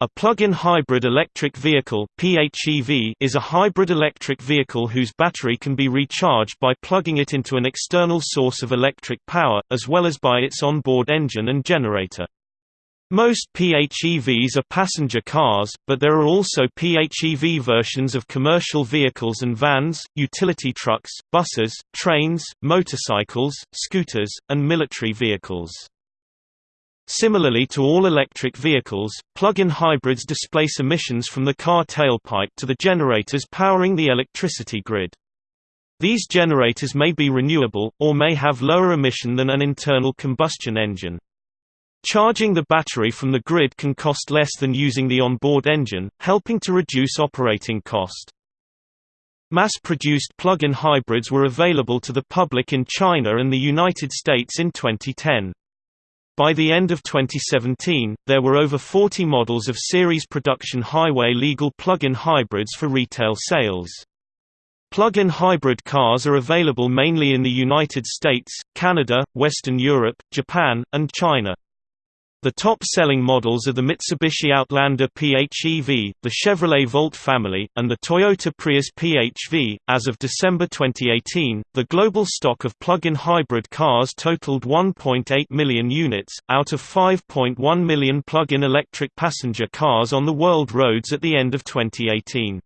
A plug-in hybrid electric vehicle PHEV is a hybrid electric vehicle whose battery can be recharged by plugging it into an external source of electric power, as well as by its onboard engine and generator. Most PHEVs are passenger cars, but there are also PHEV versions of commercial vehicles and vans, utility trucks, buses, trains, motorcycles, scooters, and military vehicles. Similarly to all electric vehicles, plug-in hybrids displace emissions from the car tailpipe to the generators powering the electricity grid. These generators may be renewable, or may have lower emission than an internal combustion engine. Charging the battery from the grid can cost less than using the onboard engine, helping to reduce operating cost. Mass-produced plug-in hybrids were available to the public in China and the United States in 2010. By the end of 2017, there were over 40 models of series production highway legal plug-in hybrids for retail sales. Plug-in hybrid cars are available mainly in the United States, Canada, Western Europe, Japan, and China. The top-selling models are the Mitsubishi Outlander PHEV, the Chevrolet Volt family, and the Toyota Prius PHV. As of December 2018, the global stock of plug-in hybrid cars totaled 1.8 million units, out of 5.1 million plug-in electric passenger cars on the world roads at the end of 2018.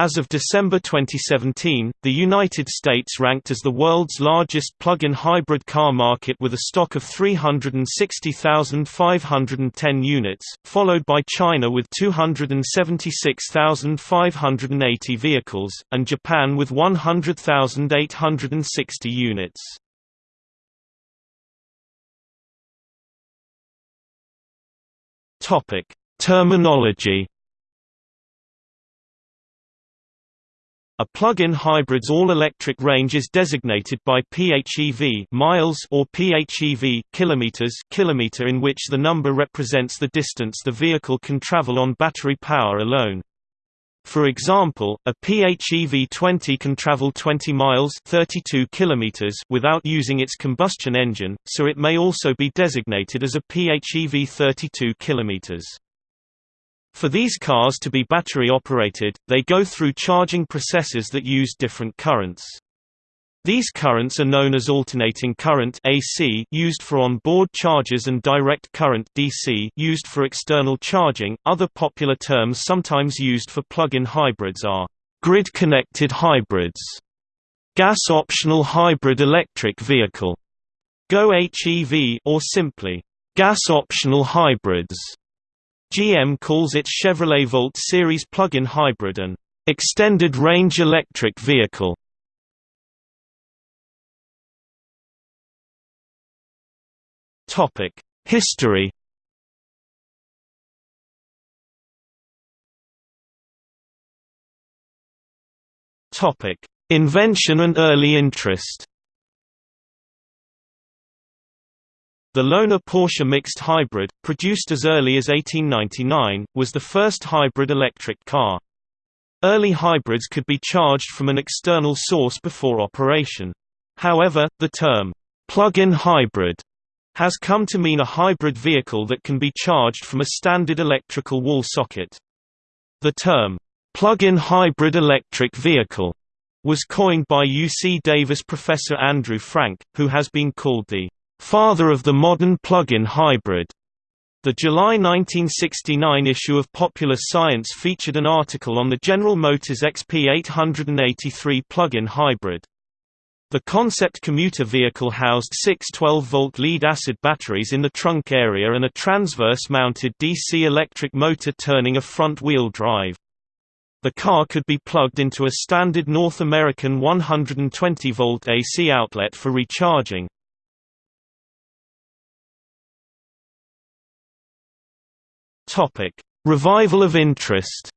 As of December 2017, the United States ranked as the world's largest plug-in hybrid car market with a stock of 360,510 units, followed by China with 276,580 vehicles, and Japan with 100,860 units. Terminology A plug-in hybrid's all-electric range is designated by PHEV miles or PHEV kilometers kilometer in which the number represents the distance the vehicle can travel on battery power alone. For example, a PHEV 20 can travel 20 miles 32 kilometers without using its combustion engine, so it may also be designated as a PHEV 32 kilometers. For these cars to be battery operated, they go through charging processes that use different currents. These currents are known as alternating current AC used for on-board charges and direct current DC used for external charging. Other popular terms sometimes used for plug-in hybrids are grid-connected hybrids, gas-optional hybrid electric vehicle, GO-HEV or simply gas-optional hybrids. GM calls its Chevrolet Volt series plug-in hybrid an extended-range electric vehicle. Topic: History. Topic: Invention and early interest. The Lohner Porsche mixed hybrid, produced as early as 1899, was the first hybrid electric car. Early hybrids could be charged from an external source before operation. However, the term, plug-in hybrid, has come to mean a hybrid vehicle that can be charged from a standard electrical wall socket. The term, plug-in hybrid electric vehicle, was coined by UC Davis professor Andrew Frank, who has been called the father of the modern plug-in hybrid. The July 1969 issue of Popular Science featured an article on the General Motors XP883 plug-in hybrid. The concept commuter vehicle housed six 12-volt lead-acid batteries in the trunk area and a transverse-mounted DC electric motor turning a front-wheel drive. The car could be plugged into a standard North American 120-volt AC outlet for recharging. Topic: Revival of interest.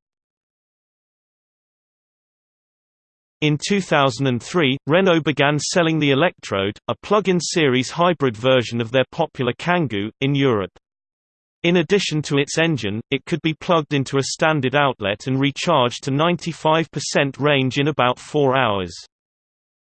In 2003, Renault began selling the Elect'road, a plug-in series hybrid version of their popular Kangoo, in Europe. In addition to its engine, it could be plugged into a standard outlet and recharged to 95% range in about 4 hours.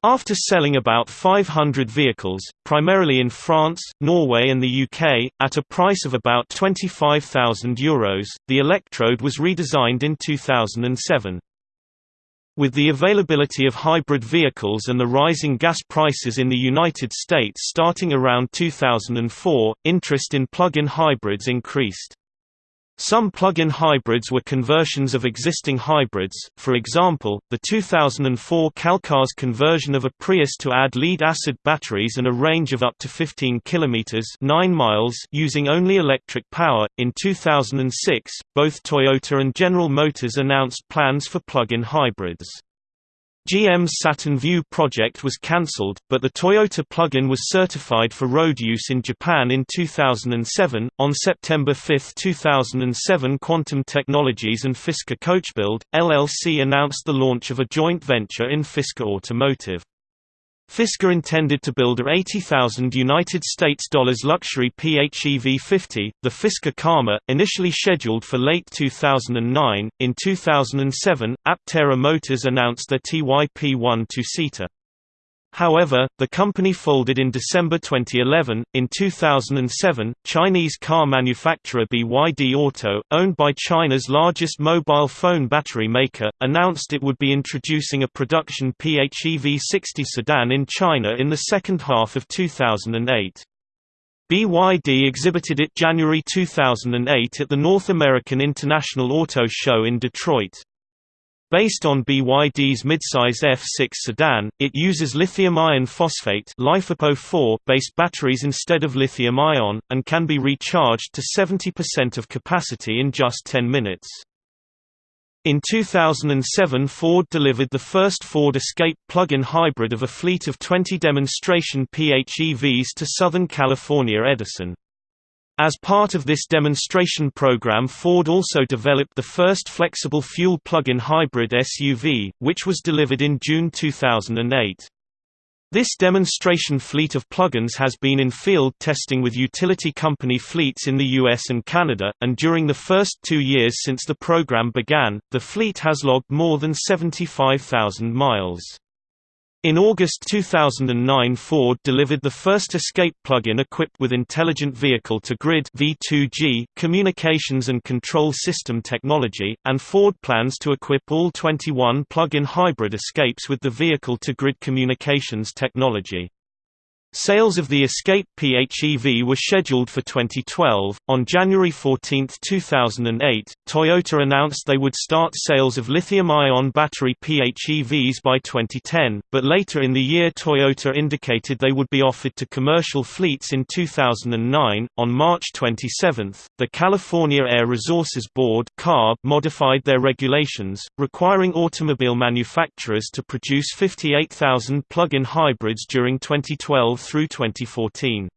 After selling about 500 vehicles, primarily in France, Norway and the UK, at a price of about €25,000, the Elect'road was redesigned in 2007. With the availability of hybrid vehicles and the rising gas prices in the United States starting around 2004, interest in plug-in hybrids increased. Some plug-in hybrids were conversions of existing hybrids, for example, the 2004 CalCars conversion of a Prius to add lead-acid batteries and a range of up to 15 km 9 miles using only electric power. In 2006, both Toyota and General Motors announced plans for plug-in hybrids. GM's Saturn Vue project was cancelled, but the Toyota plug-in was certified for road use in Japan in 2007. On September 5, 2007, Quantum Technologies and Fisker Coachbuild LLC announced the launch of a joint venture in Fisker Automotive. Fisker intended to build a 80,000 United States dollars luxury PHEV 50, the Fisker Karma, initially scheduled for late 2009. In 2007, Aptera Motors announced their TYP1 two-seater. However, the company folded in December 2011. In 2007, Chinese car manufacturer BYD Auto, owned by China's largest mobile phone battery maker, announced it would be introducing a production PHEV 60 sedan in China in the second half of 2008. BYD exhibited it January 2008 at the North American International Auto Show in Detroit. Based on BYD's midsize F6 sedan, it uses lithium iron phosphate based batteries instead of lithium-ion, and can be recharged to 70% of capacity in just 10 minutes. In 2007 Ford delivered the first Ford Escape plug-in hybrid of a fleet of 20 demonstration PHEVs to Southern California Edison. As part of this demonstration program Ford also developed the first flexible fuel plug-in hybrid SUV, which was delivered in June 2008. This demonstration fleet of plug-ins has been in field testing with utility company fleets in the US and Canada, and during the first two years since the program began, the fleet has logged more than 75,000 miles. In August 2009 Ford delivered the first Escape plug-in equipped with Intelligent Vehicle-to-Grid (V2G) communications and control system technology, and Ford plans to equip all 21 plug-in hybrid Escapes with the vehicle-to-grid communications technology. Sales of the Escape PHEV were scheduled for 2012. On January 14, 2008, Toyota announced they would start sales of lithium ion battery PHEVs by 2010, but later in the year Toyota indicated they would be offered to commercial fleets in 2009. On March 27, the California Air Resources Board (CARB) modified their regulations, requiring automobile manufacturers to produce 58,000 plug-in hybrids during 2012 through 2014.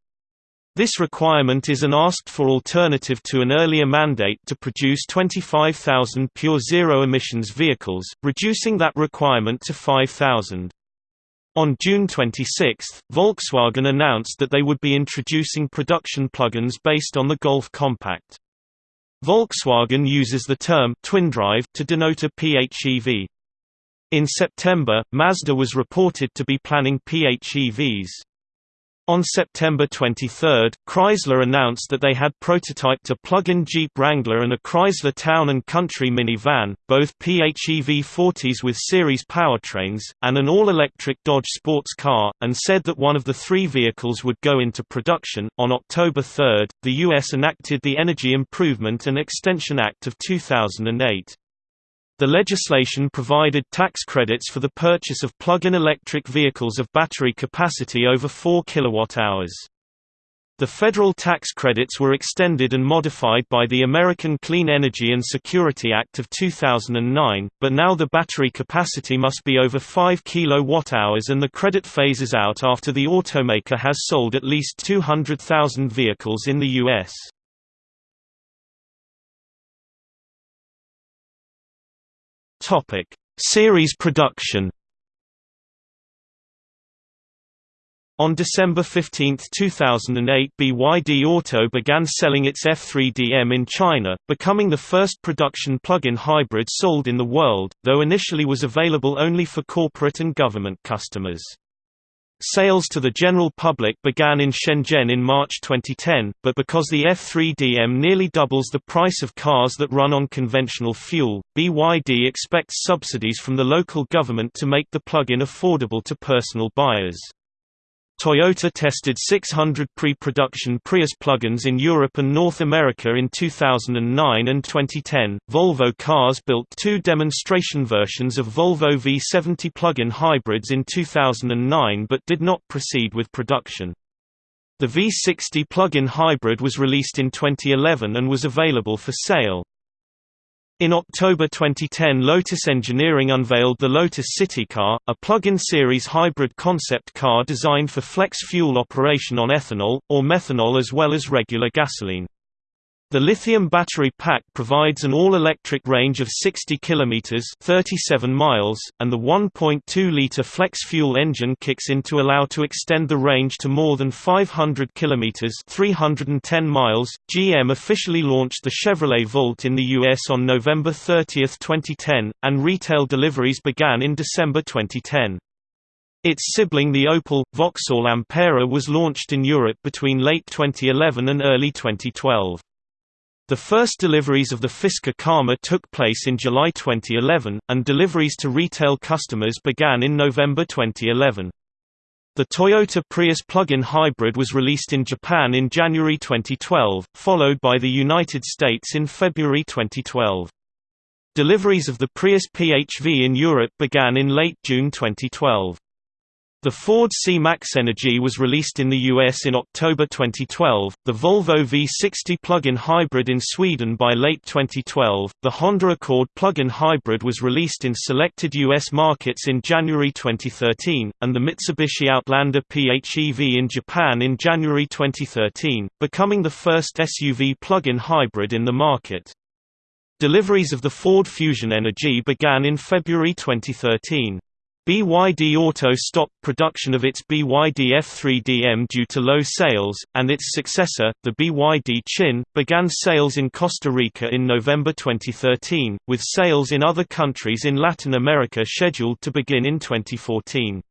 This requirement is an asked-for alternative to an earlier mandate to produce 25,000 pure zero-emissions vehicles, reducing that requirement to 5,000. On June 26, Volkswagen announced that they would be introducing production plugins based on the Golf Compact. Volkswagen uses the term twindrive to denote a PHEV. In September, Mazda was reported to be planning PHEVs. On September 23, Chrysler announced that they had prototyped a plug-in Jeep Wrangler and a Chrysler Town & Country minivan, both PHEV 40s with series powertrains, and an all-electric Dodge sports car, and said that one of the three vehicles would go into production. On October 3, the U.S. enacted the Energy Improvement and Extension Act of 2008. The legislation provided tax credits for the purchase of plug-in electric vehicles of battery capacity over 4 kWh. The federal tax credits were extended and modified by the American Clean Energy and Security Act of 2009, but now the battery capacity must be over 5 kWh and the credit phases out after the automaker has sold at least 200,000 vehicles in the U.S. Topic: Series production. On December 15, 2008 BYD Auto began selling its F3DM in China, becoming the first production plug-in hybrid sold in the world, though initially was available only for corporate and government customers. Sales to the general public began in Shenzhen in March 2010, but because the F3DM nearly doubles the price of cars that run on conventional fuel, BYD expects subsidies from the local government to make the plug-in affordable to personal buyers. Toyota tested 600 pre-production Prius plugins in Europe and North America in 2009 and 2010. Volvo Cars built two demonstration versions of Volvo V70 plug-in hybrids in 2009 but did not proceed with production. The V60 plug-in hybrid was released in 2011 and was available for sale. In October 2010 Lotus Engineering unveiled the Lotus City Car, a plug-in series hybrid concept car designed for flex fuel operation on ethanol, or methanol as well as regular gasoline. The lithium battery pack provides an all-electric range of 60 km 37 miles, and the 1.2-litre flex-fuel engine kicks in to allow to extend the range to more than 500 km 310 miles. GM officially launched the Chevrolet Volt in the US on November 30, 2010, and retail deliveries began in December 2010. Its sibling the Opel, Vauxhall Ampera was launched in Europe between late 2011 and early 2012. The first deliveries of the Fisker Karma took place in July 2011, and deliveries to retail customers began in November 2011. The Toyota Prius plug-in hybrid was released in Japan in January 2012, followed by the United States in February 2012. Deliveries of the Prius PHV in Europe began in late June 2012. The Ford C-Max Energy was released in the US in October 2012, the Volvo V60 plug-in hybrid in Sweden by late 2012, the Honda Accord plug-in hybrid was released in selected US markets in January 2013, and the Mitsubishi Outlander PHEV in Japan in January 2013, becoming the first SUV plug-in hybrid in the market. Deliveries of the Ford Fusion Energy began in February 2013. BYD Auto stopped production of its BYD F3DM due to low sales, and its successor, the BYD Qin, began sales in Costa Rica in November 2013, with sales in other countries in Latin America scheduled to begin in 2014.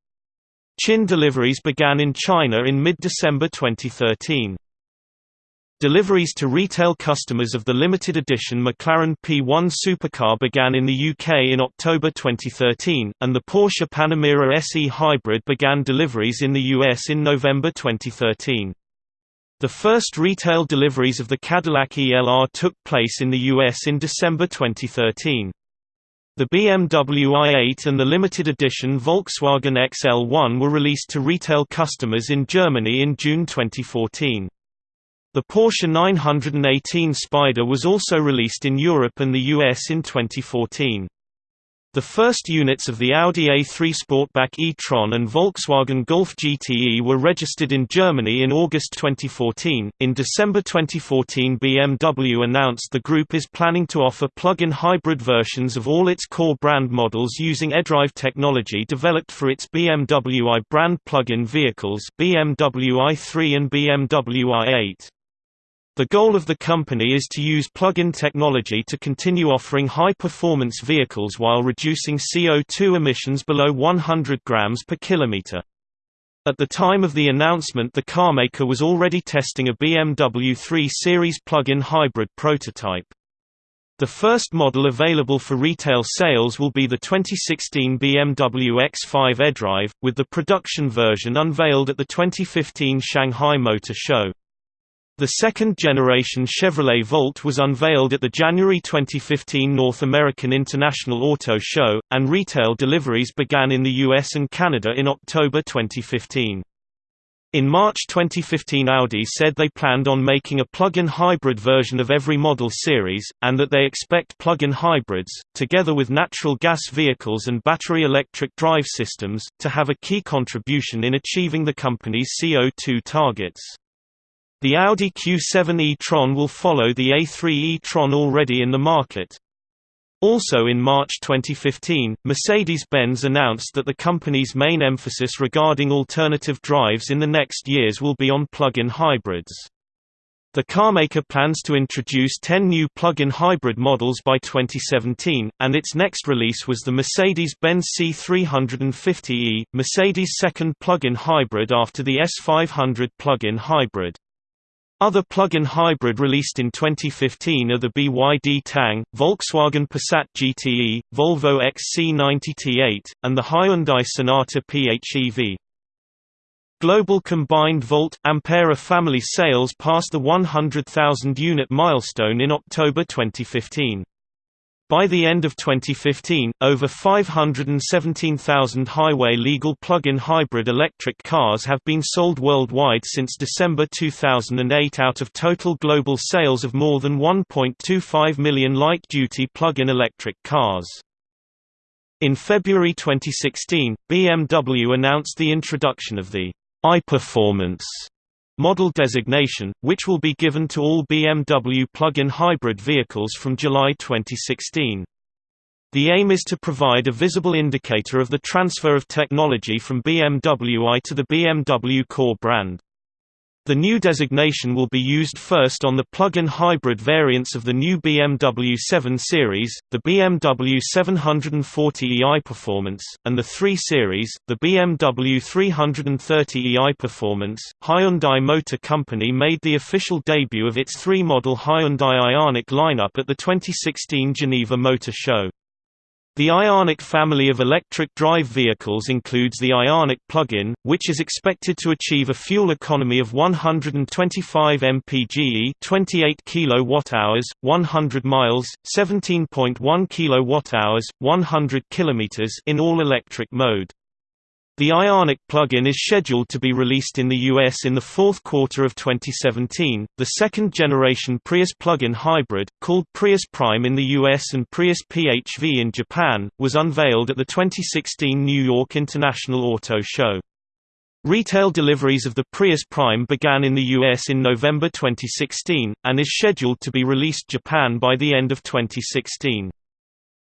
Qin deliveries began in China in mid-December 2013. Deliveries to retail customers of the limited edition McLaren P1 supercar began in the UK in October 2013, and the Porsche Panamera SE Hybrid began deliveries in the US in November 2013. The first retail deliveries of the Cadillac ELR took place in the US in December 2013. The BMW i8 and the limited edition Volkswagen XL1 were released to retail customers in Germany in June 2014. The Porsche 918 Spyder was also released in Europe and the US in 2014. The first units of the Audi A3 Sportback e-tron and Volkswagen Golf GTE were registered in Germany in August 2014. In December 2014, BMW announced the group is planning to offer plug-in hybrid versions of all its core brand models using eDrive technology developed for its BMW i brand plug-in vehicles, BMW i3 and BMW i8. The goal of the company is to use plug-in technology to continue offering high-performance vehicles while reducing CO2 emissions below 100 grams per kilometer. At the time of the announcement the carmaker was already testing a BMW 3 Series plug-in hybrid prototype. The first model available for retail sales will be the 2016 BMW X5 eDrive, with the production version unveiled at the 2015 Shanghai Motor Show. The second-generation Chevrolet Volt was unveiled at the January 2015 North American International Auto Show, and retail deliveries began in the US and Canada in October 2015. In March 2015 Audi said they planned on making a plug-in hybrid version of every model series, and that they expect plug-in hybrids, together with natural gas vehicles and battery electric drive systems, to have a key contribution in achieving the company's CO2 targets. The Audi Q7 e-tron will follow the A3 e-tron already in the market. Also in March 2015, Mercedes-Benz announced that the company's main emphasis regarding alternative drives in the next years will be on plug-in hybrids. The carmaker plans to introduce 10 new plug-in hybrid models by 2017, and its next release was the Mercedes-Benz C350e, Mercedes' second plug-in hybrid after the S500 plug-in hybrid. Other plug-in hybrid released in 2015 are the BYD Tang, Volkswagen Passat GTE, Volvo XC90 T8, and the Hyundai Sonata PHEV. Global combined Volt-Ampere family sales passed the 100,000 unit milestone in October 2015. By the end of 2015, over 517,000 highway-legal plug-in hybrid electric cars have been sold worldwide since December 2008 out of total global sales of more than 1.25 million light-duty plug-in electric cars. In February 2016, BMW announced the introduction of the iPerformance model designation, which will be given to all BMW plug-in hybrid vehicles from July 2016. The aim is to provide a visible indicator of the transfer of technology from BMW i to the BMW core brand. The new designation will be used first on the plug-in hybrid variants of the new BMW 7 Series, the BMW 740e Performance, and the 3 Series, the BMW 330e Performance. Hyundai Motor Company made the official debut of its three-model Hyundai Ioniq lineup at the 2016 Geneva Motor Show. The Ioniq family of electric drive vehicles includes the Ioniq plug-in, which is expected to achieve a fuel economy of 125 mpge, 28 kWh, 100 miles, 17.1 kWh, 100 km in all-electric mode. The Ioniq plug-in is scheduled to be released in the US in the fourth quarter of 2017. The second-generation Prius plug-in hybrid, called Prius Prime in the US and Prius PHV in Japan, was unveiled at the 2016 New York International Auto Show. Retail deliveries of the Prius Prime began in the US in November 2016, and is scheduled to be released Japan by the end of 2016.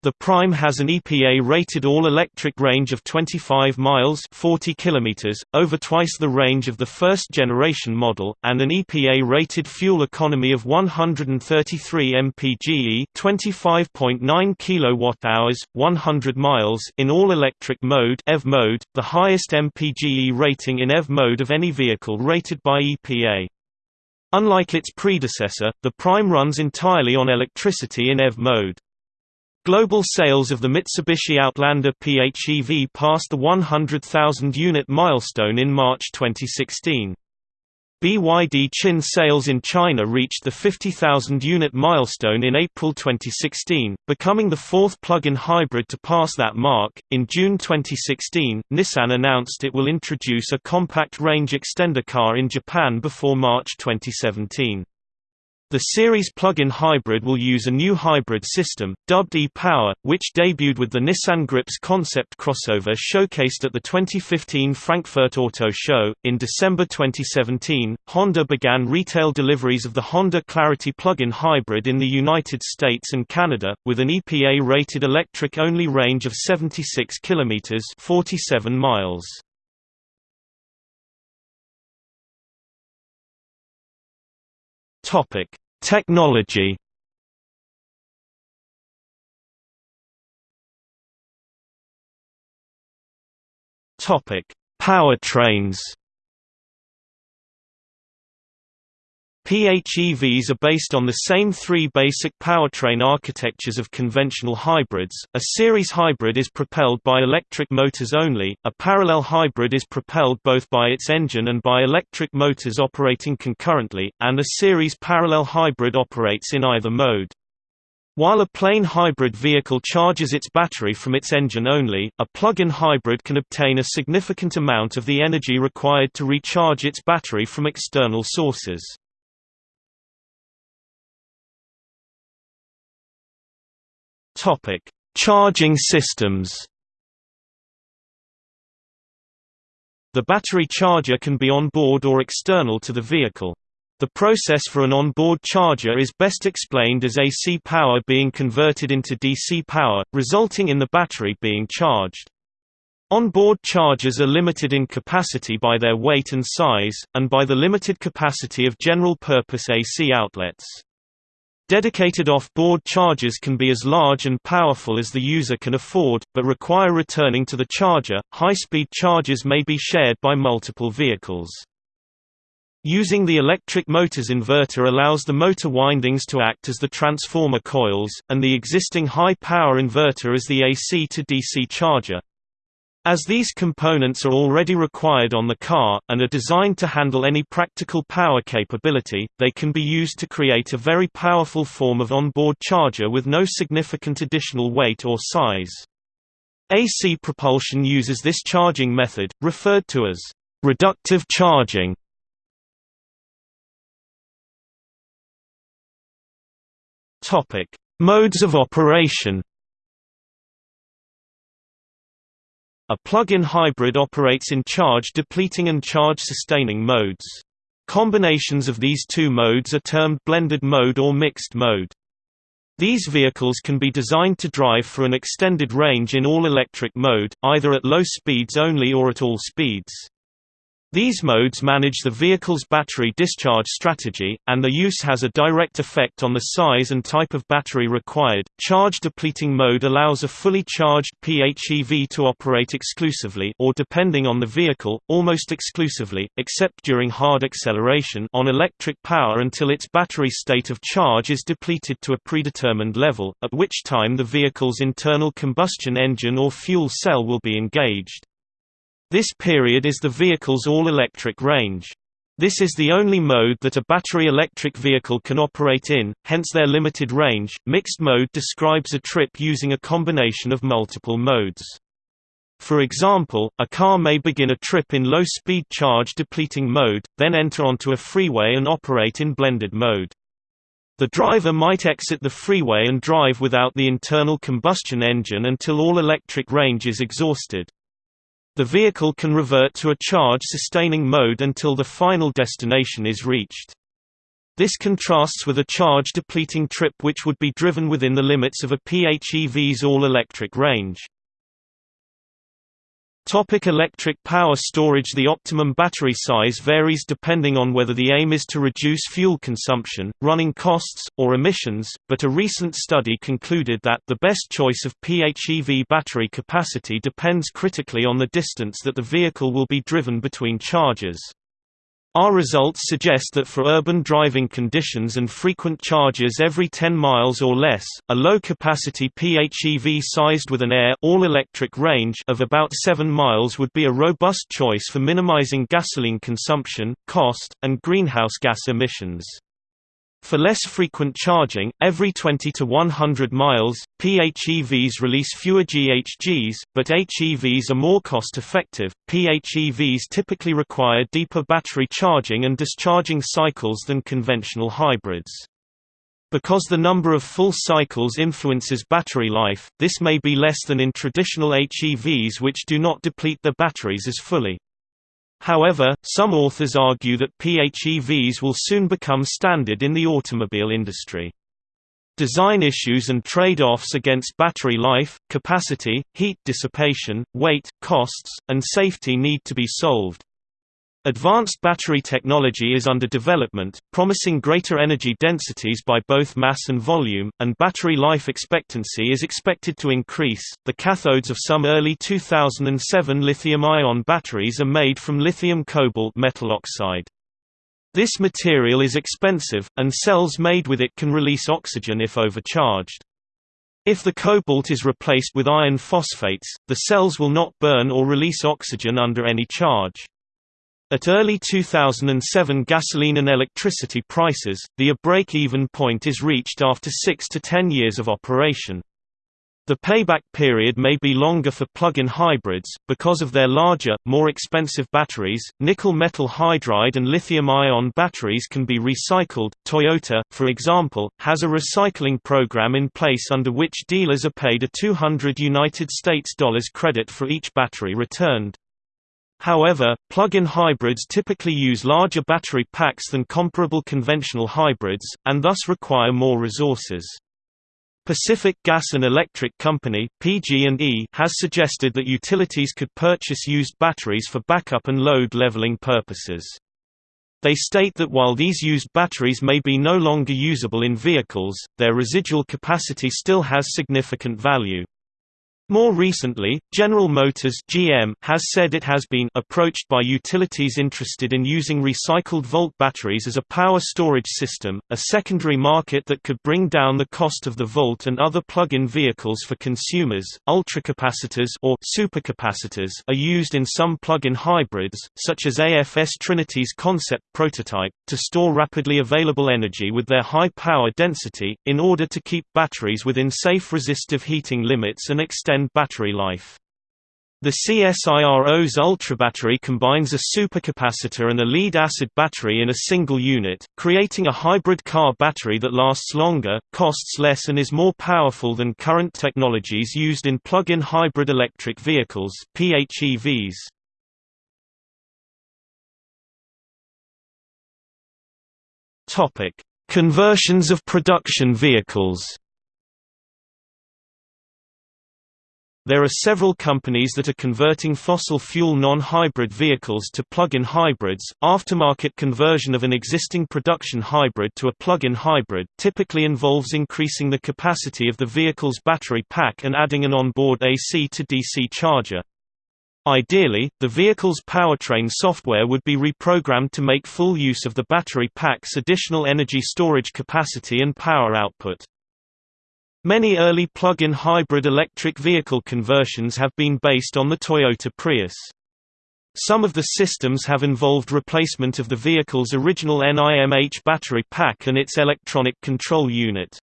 The Prime has an EPA-rated all-electric range of 25 miles 40 kilometers, over twice the range of the first-generation model, and an EPA-rated fuel economy of 133 mpge 25.9 kWh, 100 miles in all-electric mode EV mode, the highest mpge rating in EV mode of any vehicle rated by EPA. Unlike its predecessor, the Prime runs entirely on electricity in EV mode. Global sales of the Mitsubishi Outlander PHEV passed the 100,000 unit milestone in March 2016. BYD Qin sales in China reached the 50,000 unit milestone in April 2016, becoming the fourth plug-in hybrid to pass that mark. In June 2016, Nissan announced it will introduce a compact range extender car in Japan before March 2017. The series plug-in hybrid will use a new hybrid system, dubbed e-Power, which debuted with the Nissan Gripz concept crossover showcased at the 2015 Frankfurt Auto Show. In December 2017, Honda began retail deliveries of the Honda Clarity plug-in hybrid in the United States and Canada, with an EPA-rated electric-only range of 76 km (47 miles). Topic: Technology. Topic: Powertrains. PHEVs are based on the same three basic powertrain architectures of conventional hybrids. A series hybrid is propelled by electric motors only, a parallel hybrid is propelled both by its engine and by electric motors operating concurrently, and a series parallel hybrid operates in either mode. While a plain hybrid vehicle charges its battery from its engine only, a plug-in hybrid can obtain a significant amount of the energy required to recharge its battery from external sources. Topic: Charging systems. The battery charger can be on board or external to the vehicle. The process for an onboard charger is best explained as AC power being converted into DC power, resulting in the battery being charged. Onboard chargers are limited in capacity by their weight and size, and by the limited capacity of general-purpose AC outlets. Dedicated off-board chargers can be as large and powerful as the user can afford, but require returning to the charger. High-speed chargers may be shared by multiple vehicles. Using the electric motor's inverter allows the motor windings to act as the transformer coils, and the existing high-power inverter as the AC to DC charger. As these components are already required on the car, and are designed to handle any practical power capability, they can be used to create a very powerful form of onboard charger with no significant additional weight or size. AC propulsion uses this charging method, referred to as reductive charging. Modes of operation. A plug-in hybrid operates in charge-depleting and charge-sustaining modes. Combinations of these two modes are termed blended mode or mixed mode. These vehicles can be designed to drive for an extended range in all-electric mode, either at low speeds only or at all speeds. These modes manage the vehicle's battery discharge strategy, and the use has a direct effect on the size and type of battery required. Charge depleting mode allows a fully charged PHEV to operate exclusively or depending on the vehicle, almost exclusively, except during hard acceleration on electric power until its battery state of charge is depleted to a predetermined level, at which time the vehicle's internal combustion engine or fuel cell will be engaged. This period is the vehicle's all-electric range. This is the only mode that a battery electric vehicle can operate in, hence their limited range. Mixed mode describes a trip using a combination of multiple modes. For example, a car may begin a trip in low-speed charge depleting mode, then enter onto a freeway and operate in blended mode. The driver might exit the freeway and drive without the internal combustion engine until all electric range is exhausted. The vehicle can revert to a charge-sustaining mode until the final destination is reached. This contrasts with a charge-depleting trip which would be driven within the limits of a PHEV's all-electric range. Topic electric power storage The optimum battery size varies depending on whether the aim is to reduce fuel consumption, running costs, or emissions, but a recent study concluded that the best choice of PHEV battery capacity depends critically on the distance that the vehicle will be driven between charges. Our results suggest that for urban driving conditions and frequent charges every 10 miles or less, a low-capacity PHEV sized with an AER all-electric range of about 7 miles would be a robust choice for minimizing gasoline consumption, cost, and greenhouse gas emissions. For less frequent charging, every 20 to 100 miles, PHEVs release fewer GHGs, but HEVs are more cost-effective. PHEVs typically require deeper battery charging and discharging cycles than conventional hybrids. Because the number of full cycles influences battery life, this may be less than in traditional HEVs which do not deplete their batteries as fully. However, some authors argue that PHEVs will soon become standard in the automobile industry. Design issues and trade-offs against battery life, capacity, heat dissipation, weight, costs, and safety need to be solved. Advanced battery technology is under development, promising greater energy densities by both mass and volume, and battery life expectancy is expected to increase. The cathodes of some early 2007 lithium ion batteries are made from lithium cobalt metal oxide. This material is expensive, and cells made with it can release oxygen if overcharged. If the cobalt is replaced with iron phosphates, the cells will not burn or release oxygen under any charge. At early 2007 gasoline and electricity prices, the a break-even point is reached after 6 to 10 years of operation. The payback period may be longer for plug-in hybrids, because of their larger, more expensive batteries. Nickel metal hydride and lithium-ion batteries can be recycled. Toyota, for example, has a recycling program in place under which dealers are paid a 200 United States dollars credit for each battery returned. However, plug-in hybrids typically use larger battery packs than comparable conventional hybrids, and thus require more resources. Pacific Gas and Electric Company (PG&E) has suggested that utilities could purchase used batteries for backup and load leveling purposes. They state that while these used batteries may be no longer usable in vehicles, their residual capacity still has significant value. More recently, General Motors (GM) has said it has been approached by utilities interested in using recycled volt batteries as a power storage system, a secondary market that could bring down the cost of the Volt and other plug-in vehicles for consumers. Ultracapacitors or supercapacitors are used in some plug-in hybrids, such as AFS Trinity's concept prototype, to store rapidly available energy with their high power density in order to keep batteries within safe resistive heating limits and extend extend battery life. The CSIRO's ultrabattery combines a supercapacitor and a lead-acid battery in a single unit, creating a hybrid car battery that lasts longer, costs less and is more powerful than current technologies used in plug-in hybrid electric vehicles PHEVs. Conversions of production vehicles There are several companies that are converting fossil fuel non-hybrid vehicles to plug-in hybrids. Aftermarket conversion of an existing production hybrid to a plug-in hybrid typically involves increasing the capacity of the vehicle's battery pack and adding an onboard AC to DC charger. Ideally, the vehicle's powertrain software would be reprogrammed to make full use of the battery pack's additional energy storage capacity and power output. Many early plug-in hybrid electric vehicle conversions have been based on the Toyota Prius. Some of the systems have involved replacement of the vehicle's original NIMH battery pack and its electronic control unit.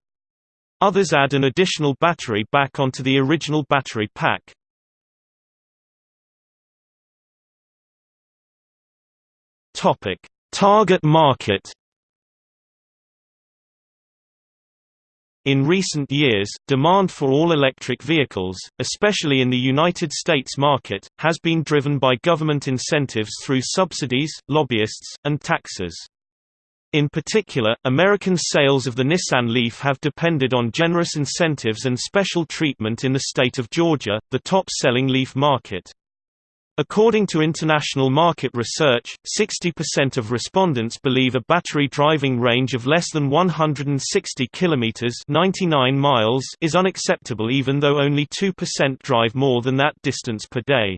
Others add an additional battery back onto the original battery pack. Target market In recent years, demand for all-electric vehicles, especially in the United States market, has been driven by government incentives through subsidies, lobbyists, and taxes. In particular, American sales of the Nissan Leaf have depended on generous incentives and special treatment in the state of Georgia, the top-selling Leaf market. According to international market research, 60% of respondents believe a battery driving range of less than 160 km 99 miles is unacceptable even though only 2% drive more than that distance per day.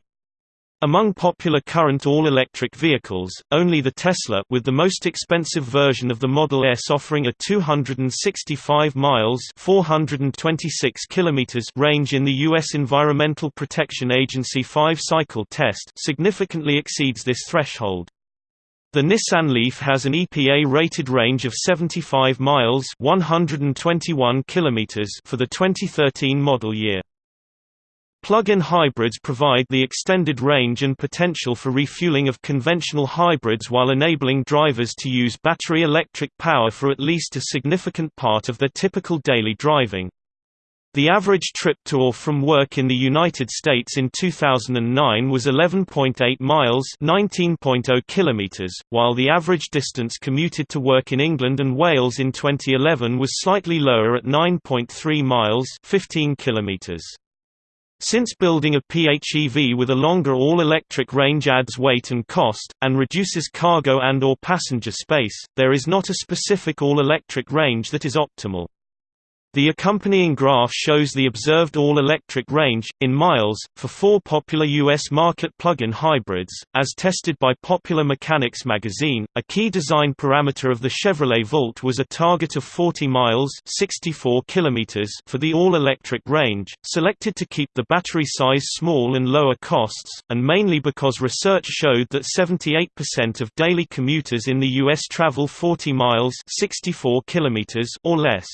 Among popular current all-electric vehicles, only the Tesla with the most expensive version of the Model S offering a 265 miles 426 kilometers range in the U.S. Environmental Protection Agency 5-cycle test significantly exceeds this threshold. The Nissan Leaf has an EPA-rated range of 75 miles 121 kilometers for the 2013 model year. Plug-in hybrids provide the extended range and potential for refueling of conventional hybrids while enabling drivers to use battery electric power for at least a significant part of their typical daily driving. The average trip to or from work in the United States in 2009 was 11.8 miles (19.0 kilometers), while the average distance commuted to work in England and Wales in 2011 was slightly lower at 9.3 miles (15 kilometers). Since building a PHEV with a longer all-electric range adds weight and cost, and reduces cargo and or passenger space, there is not a specific all-electric range that is optimal. The accompanying graph shows the observed all-electric range, in miles, for four popular U.S. market plug-in hybrids, as tested by Popular Mechanics magazine. A key design parameter of the Chevrolet Volt was a target of 40 miles 64 kilometers for the all-electric range, selected to keep the battery size small and lower costs, and mainly because research showed that 78% of daily commuters in the U.S. travel 40 miles 64 kilometers or less.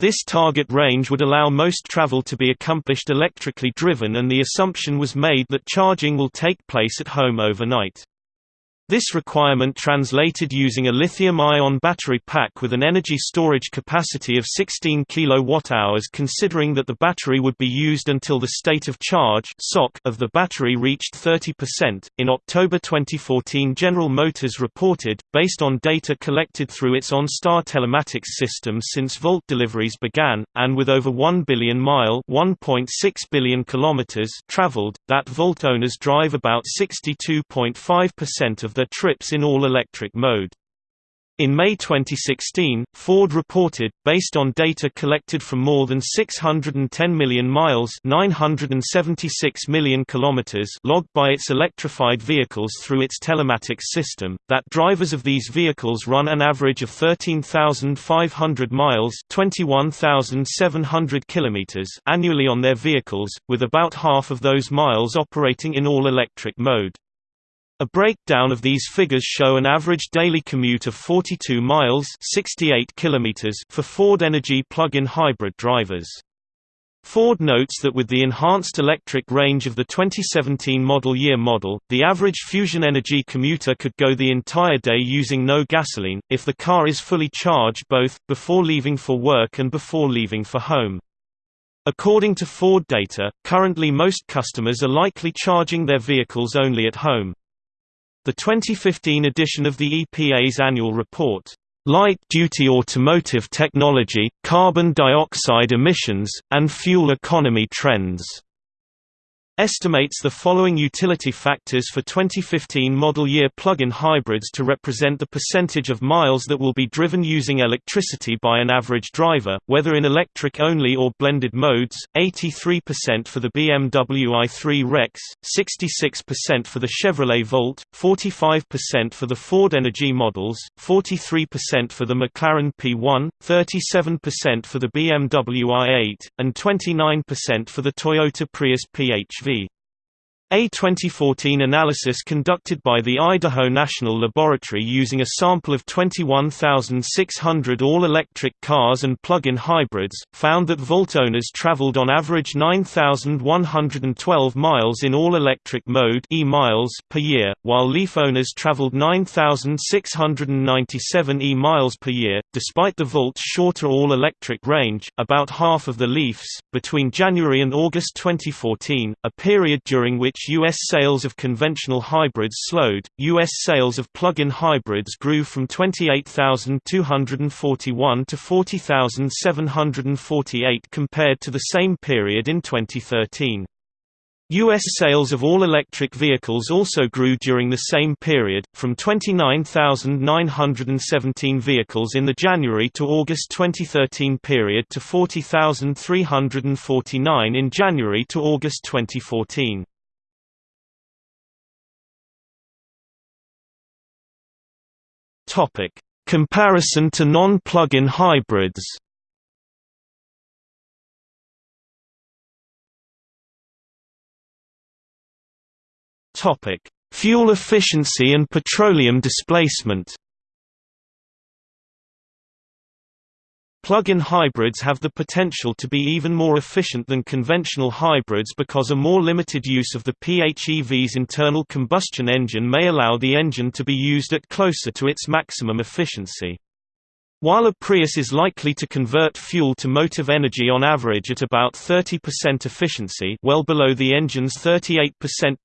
This target range would allow most travel to be accomplished electrically driven and the assumption was made that charging will take place at home overnight. This requirement translated using a lithium-ion battery pack with an energy storage capacity of 16 kWh considering that the battery would be used until the state of charge of the battery reached 30%. In October 2014 General Motors reported, based on data collected through its OnStar telematics system since Volt deliveries began, and with over 1 billion mile billion kilometers traveled, that Volt owners drive about 62.5% of their trips in all-electric mode. In May 2016, Ford reported, based on data collected from more than 610 million miles 976 million kilometers logged by its electrified vehicles through its telematics system, that drivers of these vehicles run an average of 13,500 miles 21,700 kilometers annually on their vehicles, with about half of those miles operating in all-electric mode. A breakdown of these figures show an average daily commute of 42 miles 68 kilometers for Ford Energi plug-in hybrid drivers. Ford notes that with the enhanced electric range of the 2017 model year model, the average Fusion Energi commuter could go the entire day using no gasoline, if the car is fully charged both, before leaving for work and before leaving for home. According to Ford data, currently most customers are likely charging their vehicles only at home. The 2015 edition of the EPA's annual report, Light-Duty Automotive Technology, Carbon Dioxide Emissions, and Fuel Economy Trends estimates the following utility factors for 2015 model year plug-in hybrids to represent the percentage of miles that will be driven using electricity by an average driver, whether in electric only or blended modes, 83% for the BMW i3 Rex, 66% for the Chevrolet Volt, 45% for the Ford Energi models, 43% for the McLaren P1, 37% for the BMW i8, and 29% for the Toyota Prius PHV. A 2014 analysis conducted by the Idaho National Laboratory using a sample of 21,600 all-electric cars and plug-in hybrids, found that Volt owners traveled on average 9,112 miles in all-electric mode e miles per year, while Leaf owners traveled 9,697 e miles per year. Despite the Volt's shorter all-electric range, about half of the Leafs, between January and August 2014, a period during which U.S. sales of conventional hybrids slowed, U.S. sales of plug-in hybrids grew from 28,241 to 40,748 compared to the same period in 2013. U.S. sales of all-electric vehicles also grew during the same period, from 29,917 vehicles in the January to August 2013 period to 40,349 in January to August 2014. Topic: Comparison to non-plug-in hybrids. Topic: Fuel efficiency and petroleum displacement. Plug-in hybrids have the potential to be even more efficient than conventional hybrids because a more limited use of the PHEV's internal combustion engine may allow the engine to be used at closer to its maximum efficiency. While a Prius is likely to convert fuel to motive energy on average at about 30% efficiency well below the engine's 38%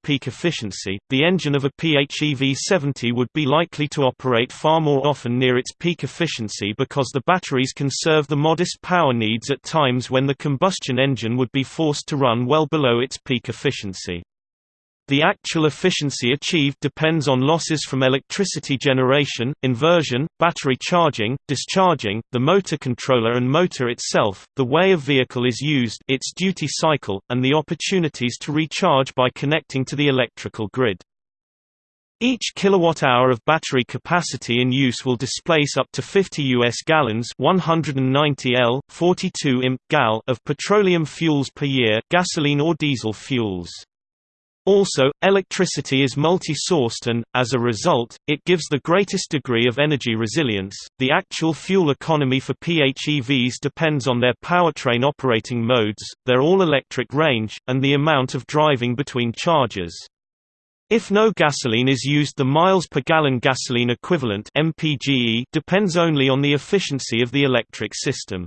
peak efficiency, the engine of a PHEV 70 would be likely to operate far more often near its peak efficiency because the batteries can serve the modest power needs at times when the combustion engine would be forced to run well below its peak efficiency. The actual efficiency achieved depends on losses from electricity generation, inversion, battery charging, discharging, the motor controller and motor itself, the way a vehicle is used its duty cycle, and the opportunities to recharge by connecting to the electrical grid. Each kilowatt-hour of battery capacity in use will displace up to 50 US gallons 190 L, 42 imp gal of petroleum fuels per year gasoline or diesel fuels. Also, electricity is multi-sourced and, as a result, it gives the greatest degree of energy resilience. The actual fuel economy for PHEVs depends on their powertrain operating modes, their all-electric range, and the amount of driving between charges. If no gasoline is used the miles per gallon gasoline equivalent MPGE depends only on the efficiency of the electric system.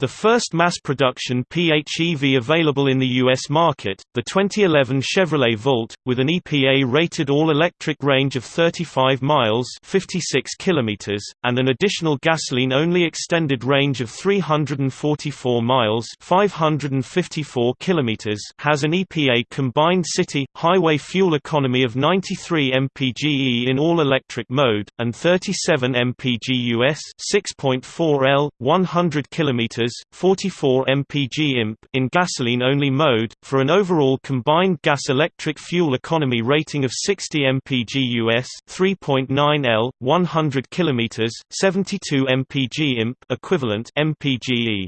The first mass production PHEV available in the U.S. market, the 2011 Chevrolet Volt, with an EPA-rated all-electric range of 35 miles 56 kilometers, and an additional gasoline-only extended range of 344 miles 554 kilometers has an EPA combined city, highway fuel economy of 93 mpge in all-electric mode, and 37 mpg US 6.4 L, 100 kilometers 44 mpg imp in gasoline-only mode, for an overall combined gas-electric fuel economy rating of 60 mpg US 3.9 L, 100 km 72 mpg imp equivalent mpge.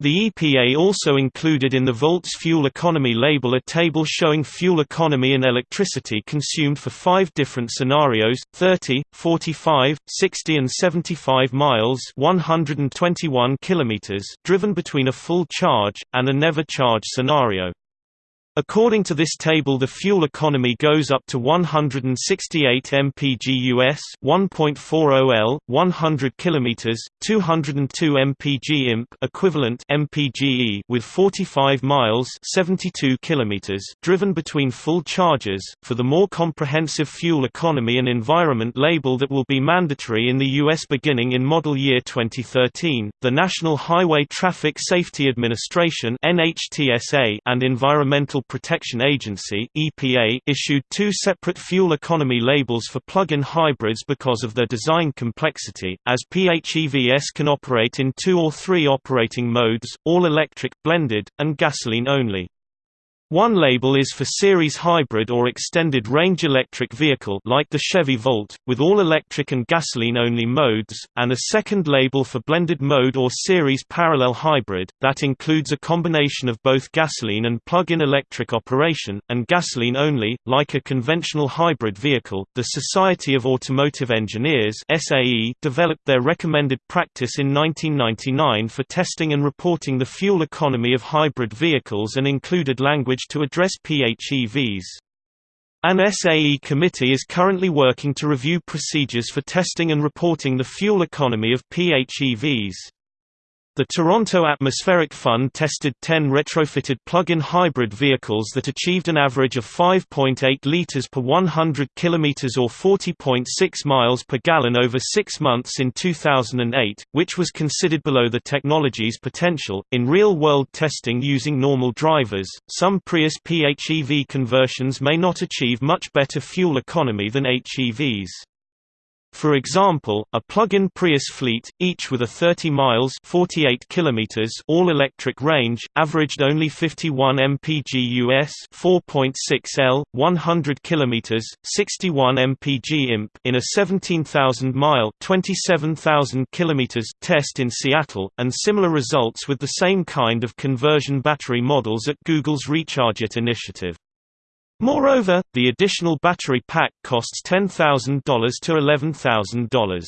The EPA also included in the Volt's fuel economy label a table showing fuel economy and electricity consumed for five different scenarios, 30, 45, 60 and 75 miles 121 kilometers driven between a full charge, and a never charge scenario. According to this table the fuel economy goes up to 168 mpg US 1.40 L 100 km 202 mpg imp equivalent mpge with 45 miles 72 km driven between full charges for the more comprehensive fuel economy and environment label that will be mandatory in the US beginning in model year 2013 the National Highway Traffic Safety Administration NHTSA and Environmental Protection Agency (EPA) issued two separate fuel economy labels for plug-in hybrids because of their design complexity, as PHEVs can operate in two or three operating modes, all-electric, blended, and gasoline-only. One label is for series hybrid or extended range electric vehicle like the Chevy Volt, with all electric and gasoline-only modes, and a second label for blended mode or series parallel hybrid, that includes a combination of both gasoline and plug-in electric operation, and gasoline-only, like a conventional hybrid vehicle. The Society of Automotive Engineers SAE developed their recommended practice in 1999 for testing and reporting the fuel economy of hybrid vehicles and included language to address PHEVs. An SAE committee is currently working to review procedures for testing and reporting the fuel economy of PHEVs. The Toronto Atmospheric Fund tested 10 retrofitted plug-in hybrid vehicles that achieved an average of 5.8 litres per 100 km or 40.6 miles per gallon over six months in 2008, which was considered below the technology's potential. In real-world testing using normal drivers, some Prius PHEV conversions may not achieve much better fuel economy than HEVs. For example, a plug-in Prius fleet, each with a 30 miles 48 kilometers all-electric range, averaged only 51 mpg US 4.6 L, 100 kilometers 61 mpg imp in a 17,000-mile 27,000 kilometers test in Seattle, and similar results with the same kind of conversion battery models at Google's RechargeIt initiative. Moreover, the additional battery pack costs $10,000 to $11,000.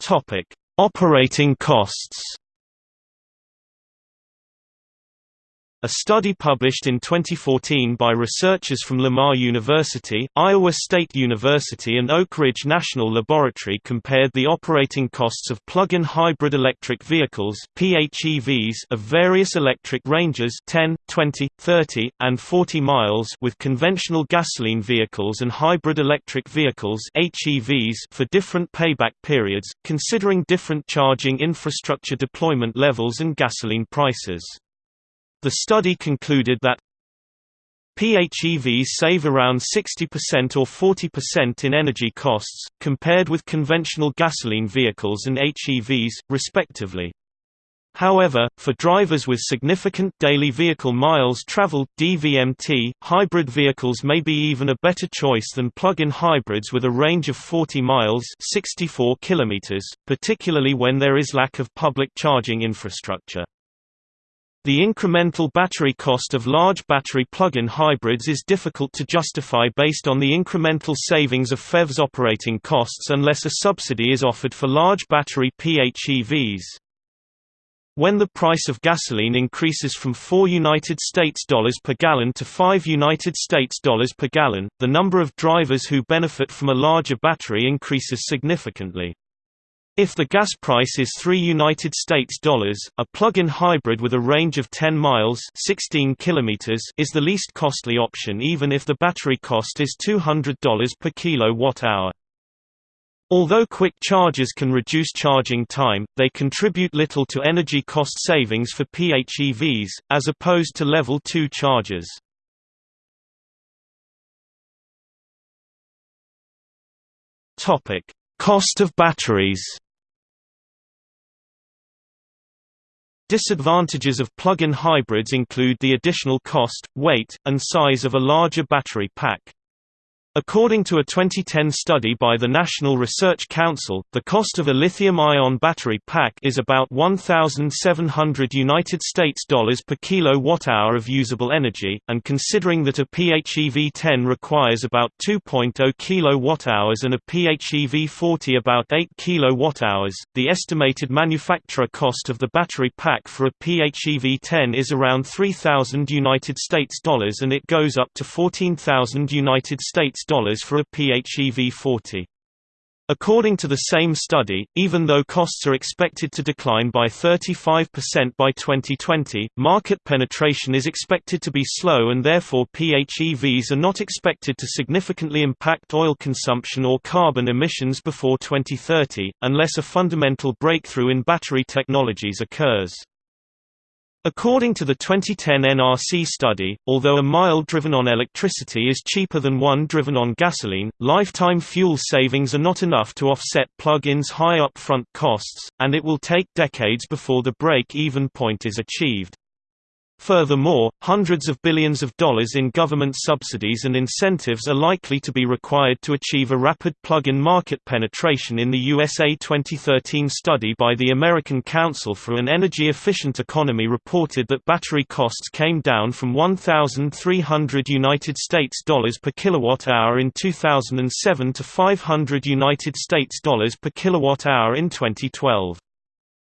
Topic: Operating costs. A study published in 2014 by researchers from Lamar University, Iowa State University and Oak Ridge National Laboratory compared the operating costs of plug-in hybrid electric vehicles PHEVs of various electric ranges 10, 20, 30, and 40 miles with conventional gasoline vehicles and hybrid electric vehicles HEVs for different payback periods, considering different charging infrastructure deployment levels and gasoline prices. The study concluded that PHEVs save around 60% or 40% in energy costs, compared with conventional gasoline vehicles and HEVs, respectively. However, for drivers with significant daily vehicle miles traveled DVMT, hybrid vehicles may be even a better choice than plug-in hybrids with a range of 40 miles 64 kilometers, particularly when there is lack of public charging infrastructure. The incremental battery cost of large battery plug-in hybrids is difficult to justify based on the incremental savings of FEV's operating costs unless a subsidy is offered for large battery PHEVs. When the price of gasoline increases from 4 United States dollars per gallon to 5 United States dollars per gallon, the number of drivers who benefit from a larger battery increases significantly. If the gas price is 3 United States dollars, a plug-in hybrid with a range of 10 miles 16 kilometers is the least costly option even if the battery cost is $200 per kilowatt-hour. Although quick chargers can reduce charging time, they contribute little to energy cost savings for PHEVs, as opposed to level 2 chargers. Cost of batteries Disadvantages of plug-in hybrids include the additional cost, weight, and size of a larger battery pack. According to a 2010 study by the National Research Council, the cost of a lithium-ion battery pack is about US$1,700 per kilowatt-hour of usable energy, and considering that a PHEV-10 requires about 2.0 kilowatt-hours and a PHEV-40 about 8 kilowatt-hours, the estimated manufacturer cost of the battery pack for a PHEV-10 is around US$3,000 and it goes up to US$14,000 $6 for a PHEV40. According to the same study, even though costs are expected to decline by 35% by 2020, market penetration is expected to be slow and therefore PHEVs are not expected to significantly impact oil consumption or carbon emissions before 2030, unless a fundamental breakthrough in battery technologies occurs. According to the 2010 NRC study, although a mile driven on electricity is cheaper than one driven on gasoline, lifetime fuel savings are not enough to offset plug-ins' high upfront costs, and it will take decades before the break-even point is achieved. Furthermore, hundreds of billions of dollars in government subsidies and incentives are likely to be required to achieve a rapid plug-in market penetration in the USA 2013 study by the American Council for an Energy Efficient Economy reported that battery costs came down from 1300 United States dollars per kilowatt hour in 2007 to 500 United States dollars per kilowatt hour in 2012.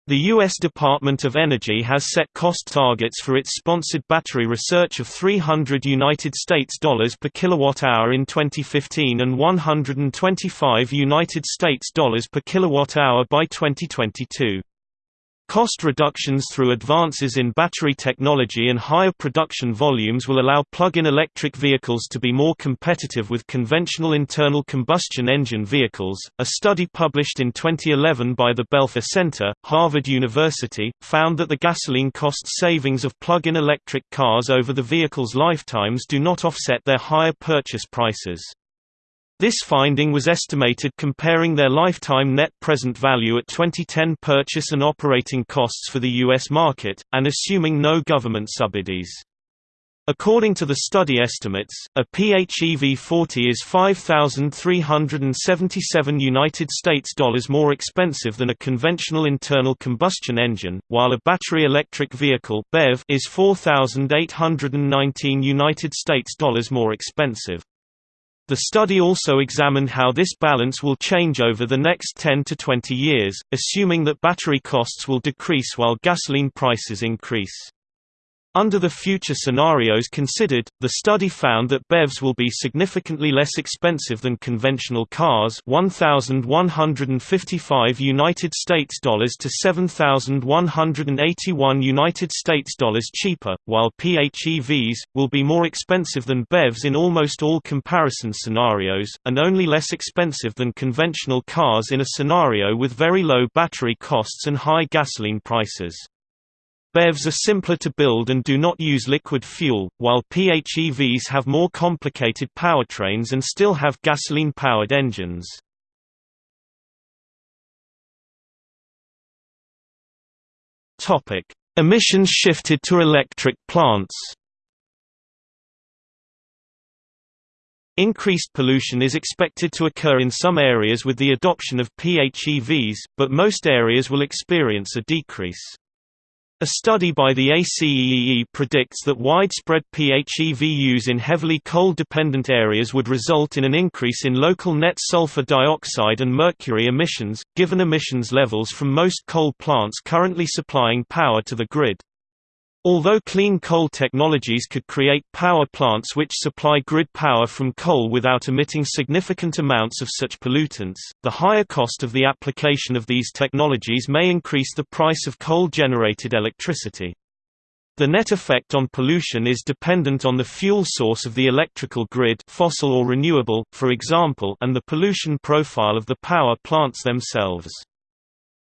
The U.S. Department of Energy has set cost targets for its sponsored battery research of 300 United States dollars per kilowatt-hour in 2015 and 125 United States dollars per kilowatt-hour by 2022. Cost reductions through advances in battery technology and higher production volumes will allow plug-in electric vehicles to be more competitive with conventional internal combustion engine vehicles. A study published in 2011 by the Belfer Center, Harvard University, found that the gasoline cost savings of plug-in electric cars over the vehicle's lifetimes do not offset their higher purchase prices. This finding was estimated comparing their lifetime net present value at 2010 purchase and operating costs for the U.S. market, and assuming no government subsidies. According to the study estimates, a PHEV 40 is 5377 United States dollars more expensive than a conventional internal combustion engine, while a battery electric vehicle (BEV) is 4819 United States dollars more expensive. The study also examined how this balance will change over the next 10 to 20 years, assuming that battery costs will decrease while gasoline prices increase. Under the future scenarios considered, the study found that BEVs will be significantly less expensive than conventional cars 1155 United States dollars to 7181 United States dollars cheaper, while PHEVs will be more expensive than BEVs in almost all comparison scenarios and only less expensive than conventional cars in a scenario with very low battery costs and high gasoline prices. BEVs are simpler to build and do not use liquid fuel, while PHEVs have more complicated powertrains and still have gasoline-powered engines. Emissions shifted to electric plants Increased pollution is expected to occur in some areas with the adoption of PHEVs, but most areas will experience a decrease. A study by the ACEE predicts that widespread PHEV use in heavily coal-dependent areas would result in an increase in local net sulfur dioxide and mercury emissions, given emissions levels from most coal plants currently supplying power to the grid. Although clean coal technologies could create power plants which supply grid power from coal without emitting significant amounts of such pollutants, the higher cost of the application of these technologies may increase the price of coal-generated electricity. The net effect on pollution is dependent on the fuel source of the electrical grid fossil or renewable, for example and the pollution profile of the power plants themselves.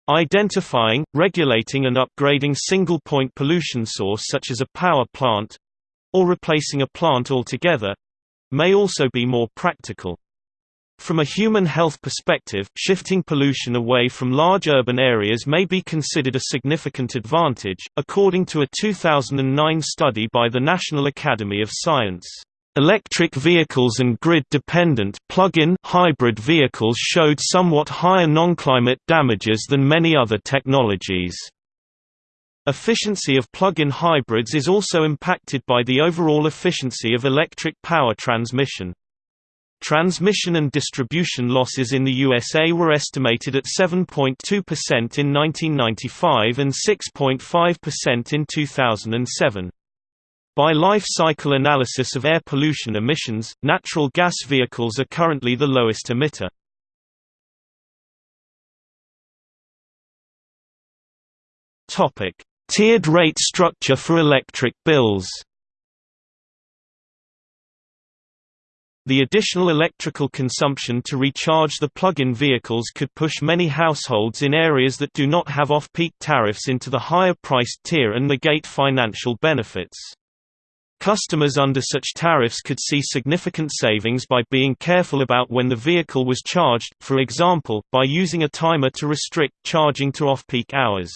Identifying, regulating and upgrading single-point pollution source such as a power plant—or replacing a plant altogether—may also be more practical. From a human health perspective, shifting pollution away from large urban areas may be considered a significant advantage, according to a 2009 study by the National Academy of Science. Electric vehicles and grid-dependent plug-in hybrid vehicles showed somewhat higher non-climate damages than many other technologies. Efficiency of plug-in hybrids is also impacted by the overall efficiency of electric power transmission. Transmission and distribution losses in the USA were estimated at 7.2% in 1995 and 6.5% in 2007. By life cycle analysis of air pollution emissions, natural gas vehicles are currently the lowest emitter. Topic: Tiered rate structure for electric bills. The additional electrical consumption to recharge the plug-in vehicles could push many households in areas that do not have off-peak tariffs into the higher-priced tier and negate financial benefits. Customers under such tariffs could see significant savings by being careful about when the vehicle was charged, for example, by using a timer to restrict charging to off-peak hours.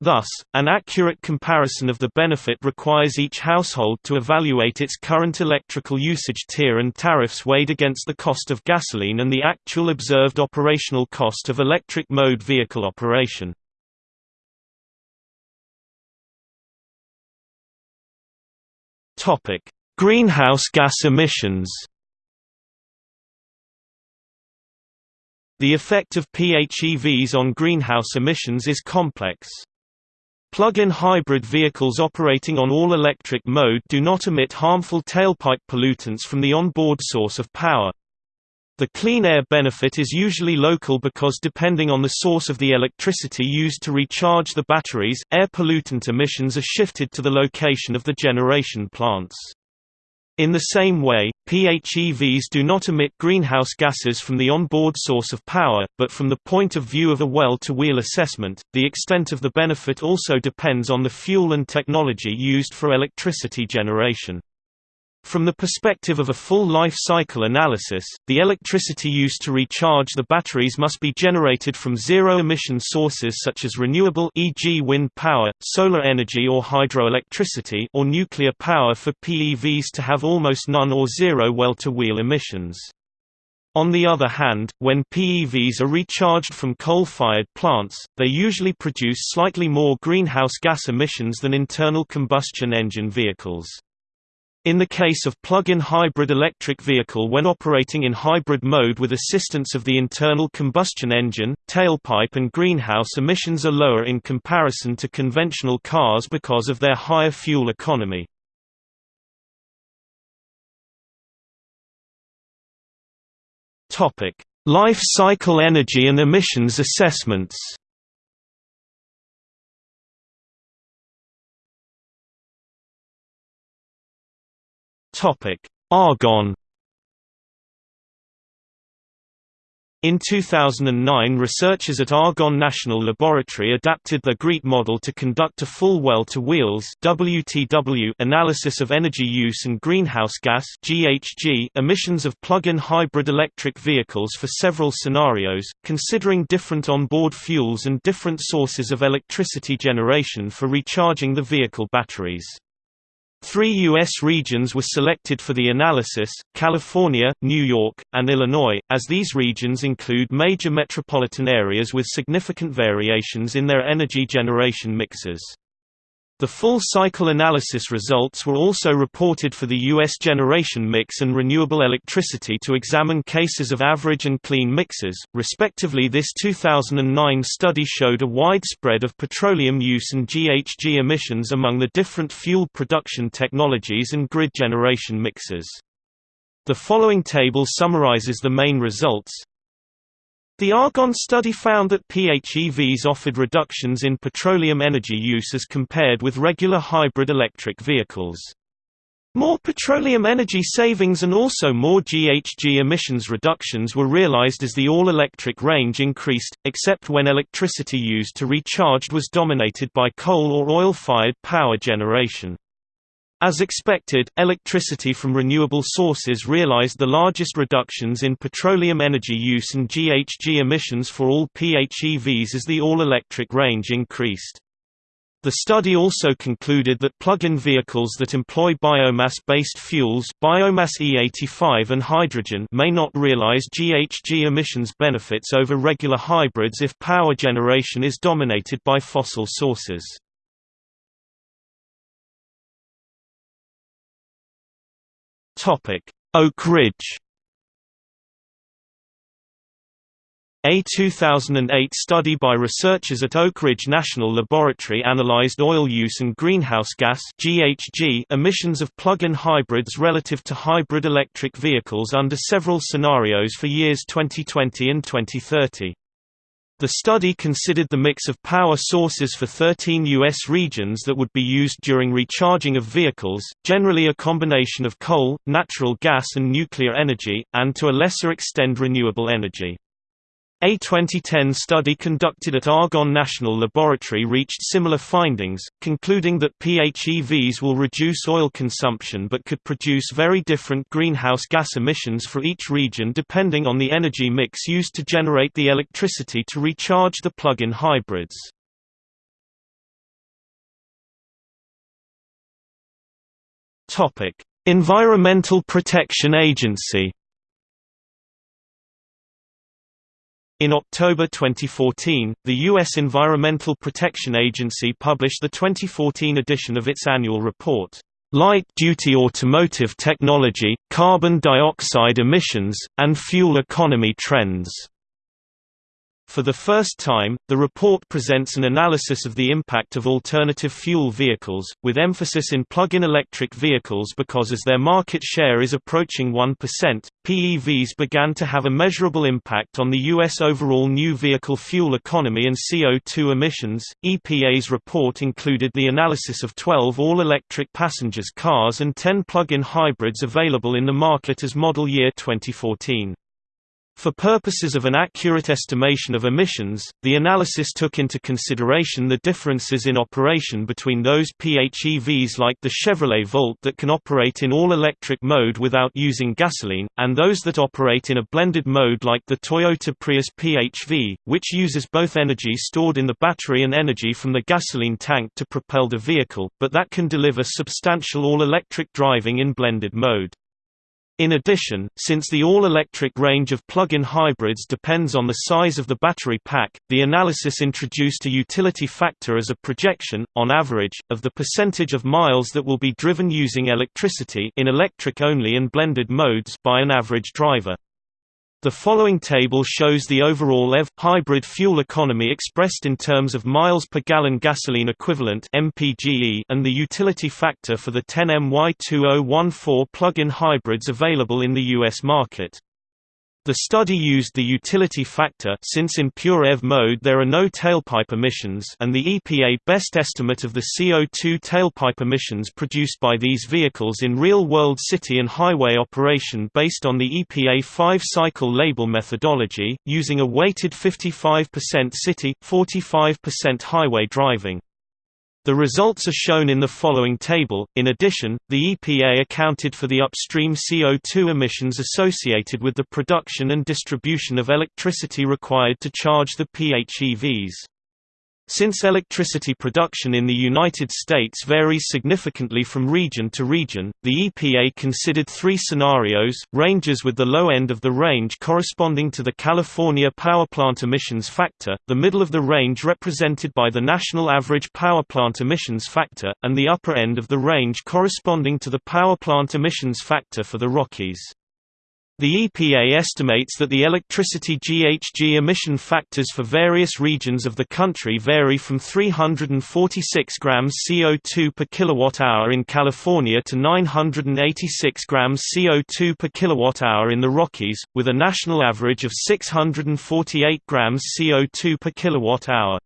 Thus, an accurate comparison of the benefit requires each household to evaluate its current electrical usage tier and tariffs weighed against the cost of gasoline and the actual observed operational cost of electric mode vehicle operation. Topic: Greenhouse gas emissions. The effect of PHEVs on greenhouse emissions is complex. Plug-in hybrid vehicles operating on all-electric mode do not emit harmful tailpipe pollutants from the onboard source of power. The clean air benefit is usually local because depending on the source of the electricity used to recharge the batteries, air pollutant emissions are shifted to the location of the generation plants. In the same way, PHEVs do not emit greenhouse gases from the onboard source of power, but from the point of view of a well-to-wheel assessment, the extent of the benefit also depends on the fuel and technology used for electricity generation. From the perspective of a full life cycle analysis, the electricity used to recharge the batteries must be generated from zero-emission sources such as renewable e.g. wind power, solar energy or hydroelectricity or nuclear power for PEVs to have almost none or zero well-to-wheel emissions. On the other hand, when PEVs are recharged from coal-fired plants, they usually produce slightly more greenhouse gas emissions than internal combustion engine vehicles. In the case of plug-in hybrid electric vehicle when operating in hybrid mode with assistance of the internal combustion engine, tailpipe and greenhouse emissions are lower in comparison to conventional cars because of their higher fuel economy. Life cycle energy and emissions assessments Topic: Argonne In 2009 researchers at Argonne National Laboratory adapted the GREET model to conduct a full well-to-wheels analysis of energy use and greenhouse gas emissions of plug-in hybrid electric vehicles for several scenarios, considering different onboard fuels and different sources of electricity generation for recharging the vehicle batteries. Three U.S. regions were selected for the analysis, California, New York, and Illinois, as these regions include major metropolitan areas with significant variations in their energy generation mixes. The full cycle analysis results were also reported for the U.S. generation mix and renewable electricity to examine cases of average and clean mixes, respectively. This 2009 study showed a wide spread of petroleum use and GHG emissions among the different fuel production technologies and grid generation mixes. The following table summarizes the main results. The Argonne study found that PHEVs offered reductions in petroleum energy use as compared with regular hybrid electric vehicles. More petroleum energy savings and also more GHG emissions reductions were realized as the all-electric range increased, except when electricity used to recharge was dominated by coal or oil-fired power generation. As expected, electricity from renewable sources realized the largest reductions in petroleum energy use and GHG emissions for all PHEVs as the all-electric range increased. The study also concluded that plug-in vehicles that employ biomass-based fuels biomass E85 and hydrogen may not realize GHG emissions benefits over regular hybrids if power generation is dominated by fossil sources. Oak Ridge A 2008 study by researchers at Oak Ridge National Laboratory analyzed oil use and greenhouse gas (GHG) emissions of plug-in hybrids relative to hybrid electric vehicles under several scenarios for years 2020 and 2030. The study considered the mix of power sources for 13 U.S. regions that would be used during recharging of vehicles, generally a combination of coal, natural gas and nuclear energy, and to a lesser extent renewable energy. A 2010 study conducted at Argonne National Laboratory reached similar findings, concluding that PHEVs will reduce oil consumption but could produce very different greenhouse gas emissions for each region depending on the energy mix used to generate the electricity to recharge the plug-in hybrids. Environmental Protection Agency In October 2014, the U.S. Environmental Protection Agency published the 2014 edition of its annual report, Light-Duty Automotive Technology, Carbon Dioxide Emissions, and Fuel Economy Trends. For the first time, the report presents an analysis of the impact of alternative fuel vehicles, with emphasis in plug-in electric vehicles because as their market share is approaching 1%, PEVs began to have a measurable impact on the U.S. overall new vehicle fuel economy and CO2 emissions. EPA's report included the analysis of 12 all-electric passengers cars and 10 plug-in hybrids available in the market as model year 2014. For purposes of an accurate estimation of emissions, the analysis took into consideration the differences in operation between those PHEVs like the Chevrolet Volt that can operate in all-electric mode without using gasoline, and those that operate in a blended mode like the Toyota Prius PHV, which uses both energy stored in the battery and energy from the gasoline tank to propel the vehicle, but that can deliver substantial all-electric driving in blended mode. In addition, since the all-electric range of plug-in hybrids depends on the size of the battery pack, the analysis introduced a utility factor as a projection, on average, of the percentage of miles that will be driven using electricity in electric-only and blended modes by an average driver. The following table shows the overall EV hybrid fuel economy expressed in terms of miles per gallon gasoline equivalent (MPGE) and the utility factor for the 10MY2014 plug-in hybrids available in the US market. The study used the utility factor since in pure EV mode there are no tailpipe emissions and the EPA best estimate of the CO2 tailpipe emissions produced by these vehicles in real-world city and highway operation based on the EPA 5-cycle label methodology, using a weighted 55% city, 45% highway driving. The results are shown in the following table. In addition, the EPA accounted for the upstream CO2 emissions associated with the production and distribution of electricity required to charge the PHEVs. Since electricity production in the United States varies significantly from region to region, the EPA considered three scenarios, ranges with the low end of the range corresponding to the California power plant emissions factor, the middle of the range represented by the national average power plant emissions factor, and the upper end of the range corresponding to the power plant emissions factor for the Rockies. The EPA estimates that the electricity GHG emission factors for various regions of the country vary from 346 grams CO2 per kilowatt-hour in California to 986 grams CO2 per kilowatt-hour in the Rockies, with a national average of 648 grams CO2 per kilowatt-hour.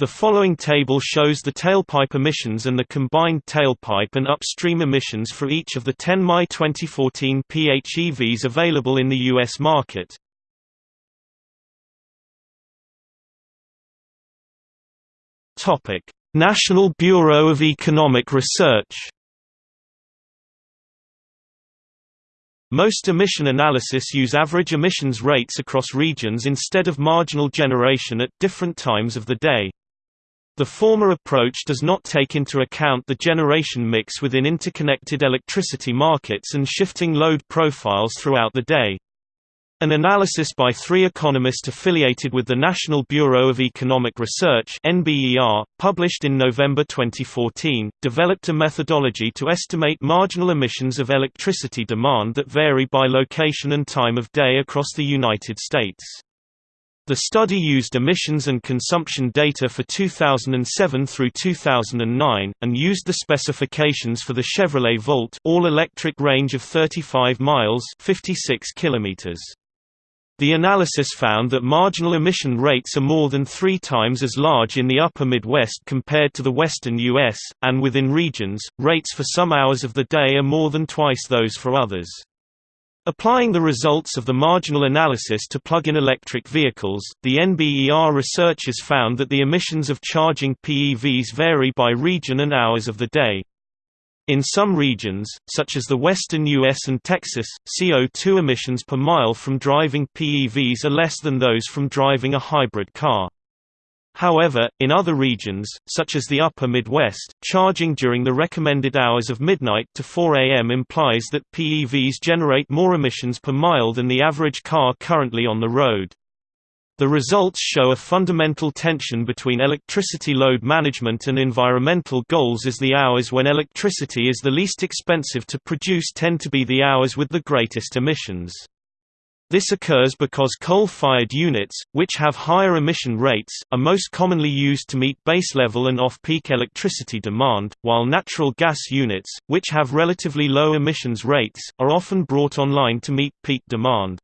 The following table shows the tailpipe emissions and the combined tailpipe and upstream emissions for each of the 10 May 2014 PHEVs available in the U.S. market. National Bureau of Economic Research Most emission analysis use average emissions rates across regions instead of marginal generation at different times of the day. The former approach does not take into account the generation mix within interconnected electricity markets and shifting load profiles throughout the day. An analysis by three economists affiliated with the National Bureau of Economic Research NBER, published in November 2014, developed a methodology to estimate marginal emissions of electricity demand that vary by location and time of day across the United States. The study used emissions and consumption data for 2007 through 2009, and used the specifications for the Chevrolet Volt all-electric range of 35 miles 56 kilometers. The analysis found that marginal emission rates are more than three times as large in the upper Midwest compared to the western U.S., and within regions, rates for some hours of the day are more than twice those for others. Applying the results of the marginal analysis to plug-in electric vehicles, the NBER researchers found that the emissions of charging PEVs vary by region and hours of the day. In some regions, such as the western U.S. and Texas, CO2 emissions per mile from driving PEVs are less than those from driving a hybrid car. However, in other regions, such as the upper Midwest, charging during the recommended hours of midnight to 4 am implies that PEVs generate more emissions per mile than the average car currently on the road. The results show a fundamental tension between electricity load management and environmental goals as the hours when electricity is the least expensive to produce tend to be the hours with the greatest emissions. This occurs because coal-fired units, which have higher emission rates, are most commonly used to meet base-level and off-peak electricity demand, while natural gas units, which have relatively low emissions rates, are often brought online to meet peak demand.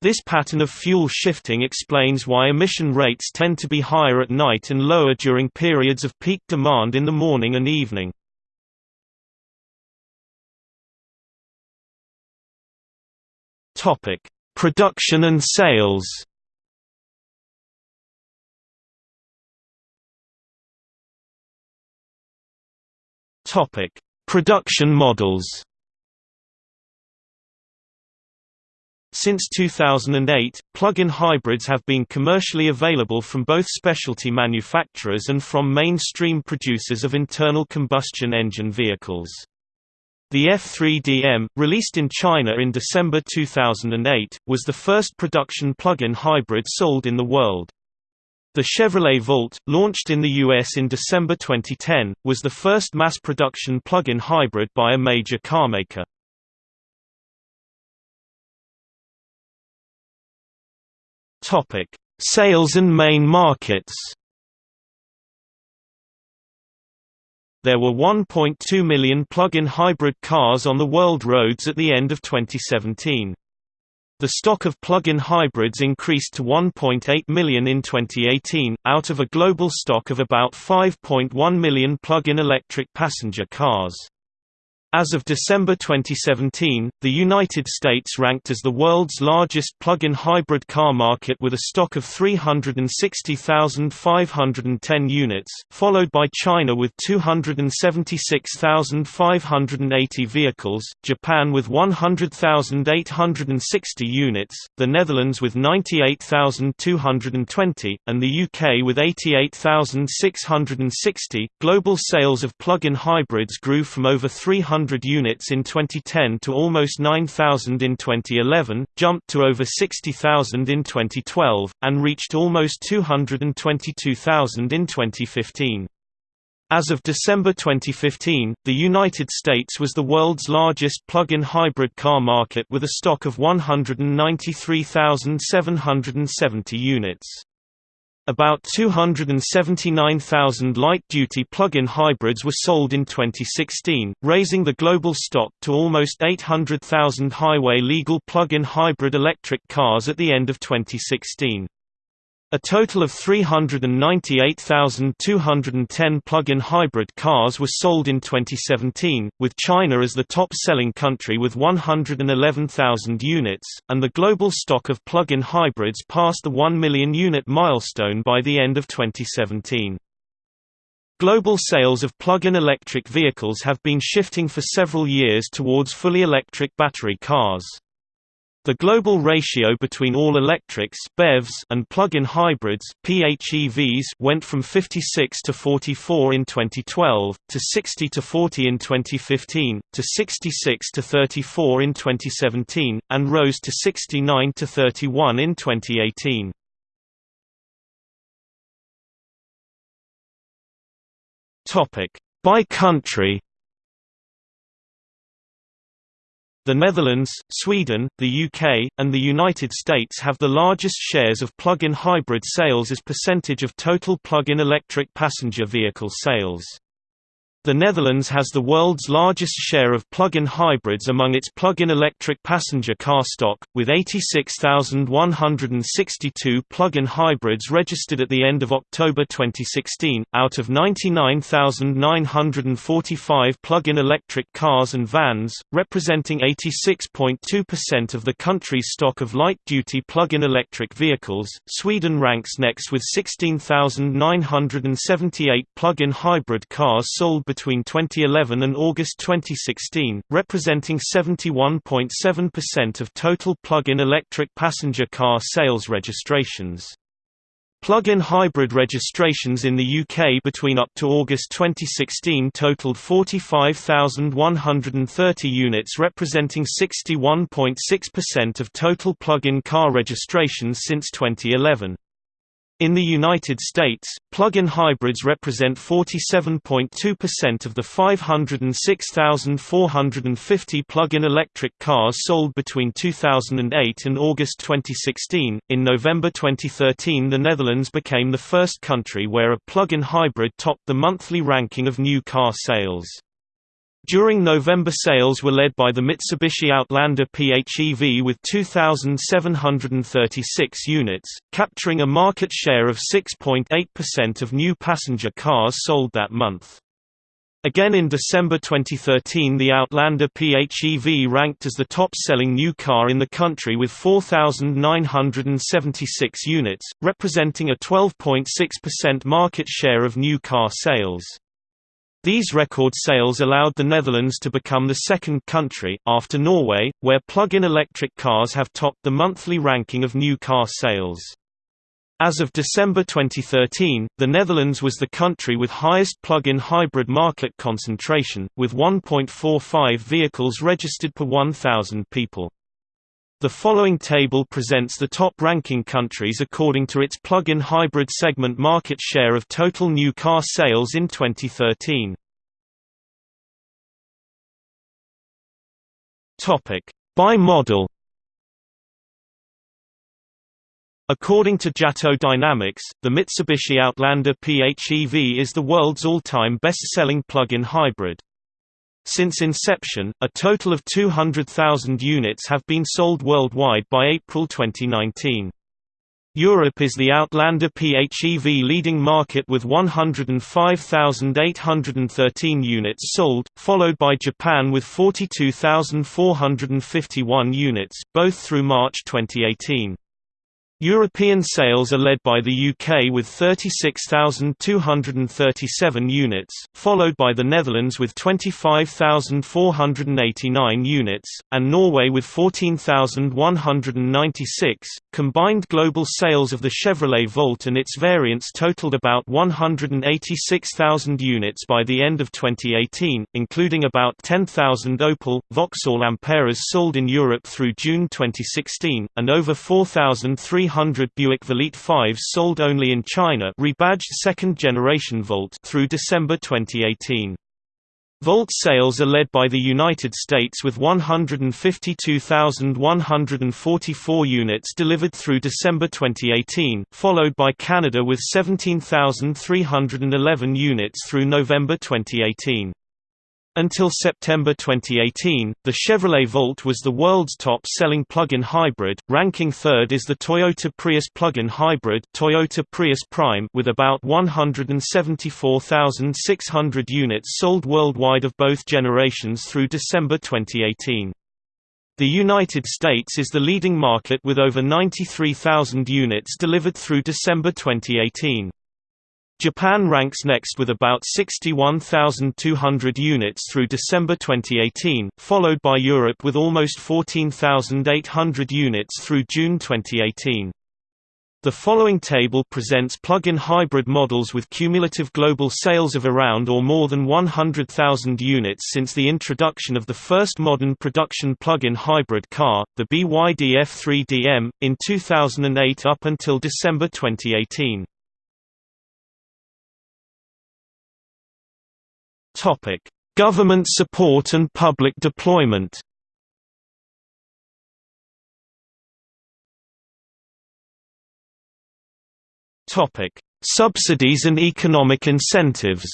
This pattern of fuel shifting explains why emission rates tend to be higher at night and lower during periods of peak demand in the morning and evening. Topic: Production and sales Topic: Production models. Since 2008, plug-in hybrids have been commercially available from both specialty manufacturers and from mainstream producers of internal combustion engine vehicles. The F3DM, released in China in December 2008, was the first production plug-in hybrid sold in the world. The Chevrolet Volt, launched in the US in December 2010, was the first mass-production plug-in hybrid by a major carmaker. Sales and main markets There were 1.2 million plug-in hybrid cars on the world roads at the end of 2017. The stock of plug-in hybrids increased to 1.8 million in 2018, out of a global stock of about 5.1 million plug-in electric passenger cars. As of December 2017, the United States ranked as the world's largest plug-in hybrid car market with a stock of 360,510 units, followed by China with 276,580 vehicles, Japan with 100,860 units, the Netherlands with 98,220, and the UK with 88,660. Global sales of plug-in hybrids grew from over 300 100 units in 2010 to almost 9,000 in 2011, jumped to over 60,000 in 2012, and reached almost 222,000 in 2015. As of December 2015, the United States was the world's largest plug-in hybrid car market with a stock of 193,770 units. About 279,000 light-duty plug-in hybrids were sold in 2016, raising the global stock to almost 800,000 highway-legal plug-in hybrid electric cars at the end of 2016. A total of 398,210 plug-in hybrid cars were sold in 2017, with China as the top-selling country with 111,000 units, and the global stock of plug-in hybrids passed the 1 million unit milestone by the end of 2017. Global sales of plug-in electric vehicles have been shifting for several years towards fully electric battery cars. The global ratio between all-electrics (BEVs) and plug-in hybrids (PHEVs) went from 56 to 44 in 2012 to 60 to 40 in 2015 to 66 to 34 in 2017 and rose to 69 to 31 in 2018. Topic: By country The Netherlands, Sweden, the UK, and the United States have the largest shares of plug-in hybrid sales as percentage of total plug-in electric passenger vehicle sales. The Netherlands has the world's largest share of plug-in hybrids among its plug-in electric passenger car stock, with 86,162 plug-in hybrids registered at the end of October 2016, out of 99,945 plug-in electric cars and vans, representing 86.2% of the country's stock of light-duty plug-in electric vehicles. Sweden ranks next with 16,978 plug-in hybrid cars sold between between 2011 and August 2016, representing 71.7% of total plug-in electric passenger car sales registrations. Plug-in hybrid registrations in the UK between up to August 2016 totaled 45,130 units representing 61.6% of total plug-in car registrations since 2011. In the United States, plug-in hybrids represent 47.2% of the 506,450 plug-in electric cars sold between 2008 and August 2016. In November 2013, the Netherlands became the first country where a plug-in hybrid topped the monthly ranking of new car sales. During November sales were led by the Mitsubishi Outlander PHEV with 2,736 units, capturing a market share of 6.8% of new passenger cars sold that month. Again in December 2013 the Outlander PHEV ranked as the top-selling new car in the country with 4,976 units, representing a 12.6% market share of new car sales. These record sales allowed the Netherlands to become the second country, after Norway, where plug-in electric cars have topped the monthly ranking of new car sales. As of December 2013, the Netherlands was the country with highest plug-in hybrid market concentration, with 1.45 vehicles registered per 1,000 people. The following table presents the top-ranking countries according to its plug-in hybrid segment market share of total new car sales in 2013. Topic: By model. According to JATO Dynamics, the Mitsubishi Outlander PHEV is the world's all-time best-selling plug-in hybrid. Since inception, a total of 200,000 units have been sold worldwide by April 2019. Europe is the Outlander PHEV leading market with 105,813 units sold, followed by Japan with 42,451 units, both through March 2018. European sales are led by the UK with 36,237 units, followed by the Netherlands with 25,489 units, and Norway with 14,196. Combined global sales of the Chevrolet Volt and its variants totaled about 186,000 units by the end of 2018, including about 10,000 Opel, Vauxhall Amperas sold in Europe through June 2016, and over 4,300 300 Buick Velite 5s sold only in China rebadged second-generation Volt through December 2018. Volt sales are led by the United States with 152,144 units delivered through December 2018, followed by Canada with 17,311 units through November 2018. Until September 2018, the Chevrolet Volt was the world's top-selling plug-in hybrid, ranking third is the Toyota Prius plug-in hybrid Toyota Prius Prime with about 174,600 units sold worldwide of both generations through December 2018. The United States is the leading market with over 93,000 units delivered through December 2018. Japan ranks next with about 61,200 units through December 2018, followed by Europe with almost 14,800 units through June 2018. The following table presents plug-in hybrid models with cumulative global sales of around or more than 100,000 units since the introduction of the first modern production plug-in hybrid car, the BYD F3DM, in 2008 up until December 2018. Topic: Government support and public deployment. Topic: Subsidies and economic incentives.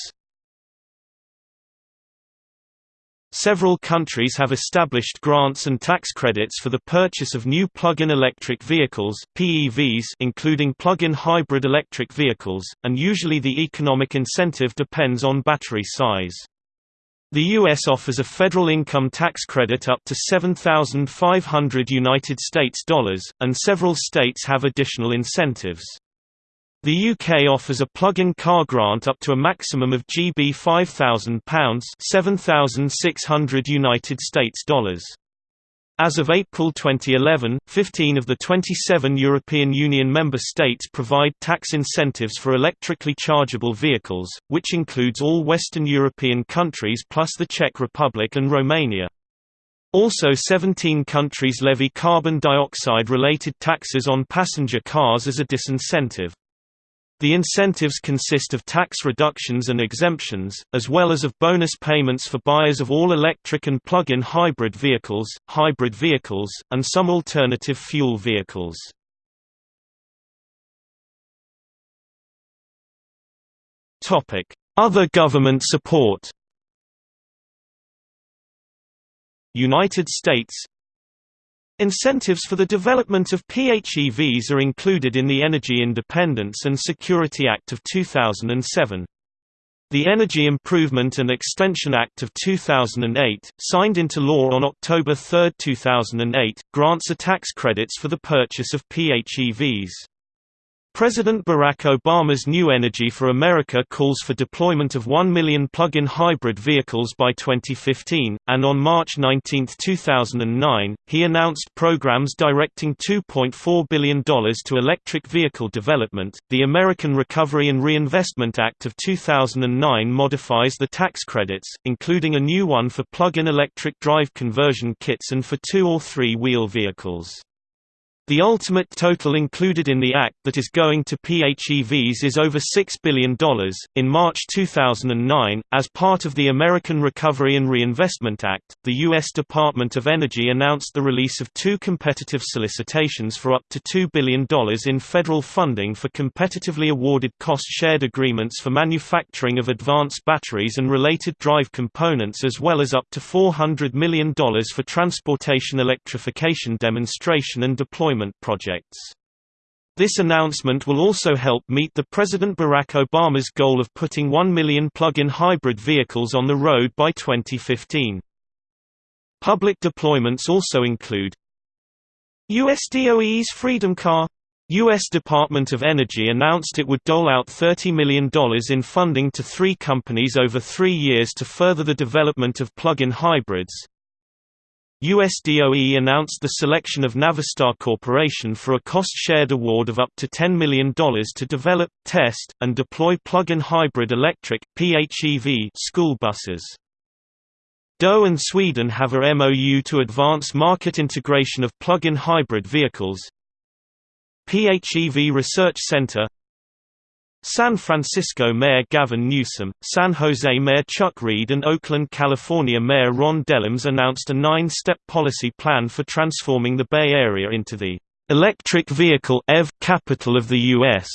Several countries have established grants and tax credits for the purchase of new plug-in electric vehicles PEVs including plug-in hybrid electric vehicles, and usually the economic incentive depends on battery size. The US offers a federal income tax credit up to 7500 United States dollars, and several states have additional incentives. The UK offers a plug-in car grant up to a maximum of GB £5,000 (7,600 United States dollars). As of April 2011, 15 of the 27 European Union member states provide tax incentives for electrically chargeable vehicles, which includes all Western European countries plus the Czech Republic and Romania. Also 17 countries levy carbon dioxide-related taxes on passenger cars as a disincentive. The incentives consist of tax reductions and exemptions, as well as of bonus payments for buyers of all electric and plug-in hybrid vehicles, hybrid vehicles, and some alternative fuel vehicles. Other government support United States Incentives for the development of PHEVs are included in the Energy Independence and Security Act of 2007. The Energy Improvement and Extension Act of 2008, signed into law on October 3, 2008, grants a tax credits for the purchase of PHEVs. President Barack Obama's New Energy for America calls for deployment of 1 million plug-in hybrid vehicles by 2015, and on March 19, 2009, he announced programs directing $2.4 billion to electric vehicle development. The American Recovery and Reinvestment Act of 2009 modifies the tax credits, including a new one for plug-in electric drive conversion kits and for two- or three-wheel vehicles. The ultimate total included in the Act that is going to PHEVs is over $6 billion. In March 2009, as part of the American Recovery and Reinvestment Act, the U.S. Department of Energy announced the release of two competitive solicitations for up to $2 billion in federal funding for competitively awarded cost shared agreements for manufacturing of advanced batteries and related drive components, as well as up to $400 million for transportation electrification demonstration and deployment projects. This announcement will also help meet the President Barack Obama's goal of putting 1 million plug-in hybrid vehicles on the road by 2015. Public deployments also include USDOE's Freedom Car U.S. Department of Energy announced it would dole out $30 million in funding to three companies over three years to further the development of plug-in hybrids, USDOE announced the selection of Navistar Corporation for a cost-shared award of up to $10 million to develop, test, and deploy plug-in hybrid electric PHEV school buses. DOE and Sweden have a MOU to advance market integration of plug-in hybrid vehicles. PHEV Research Center San Francisco Mayor Gavin Newsom, San Jose Mayor Chuck Reed and Oakland, California Mayor Ron Dellums announced a nine-step policy plan for transforming the Bay Area into the electric vehicle EV capital of the U.S.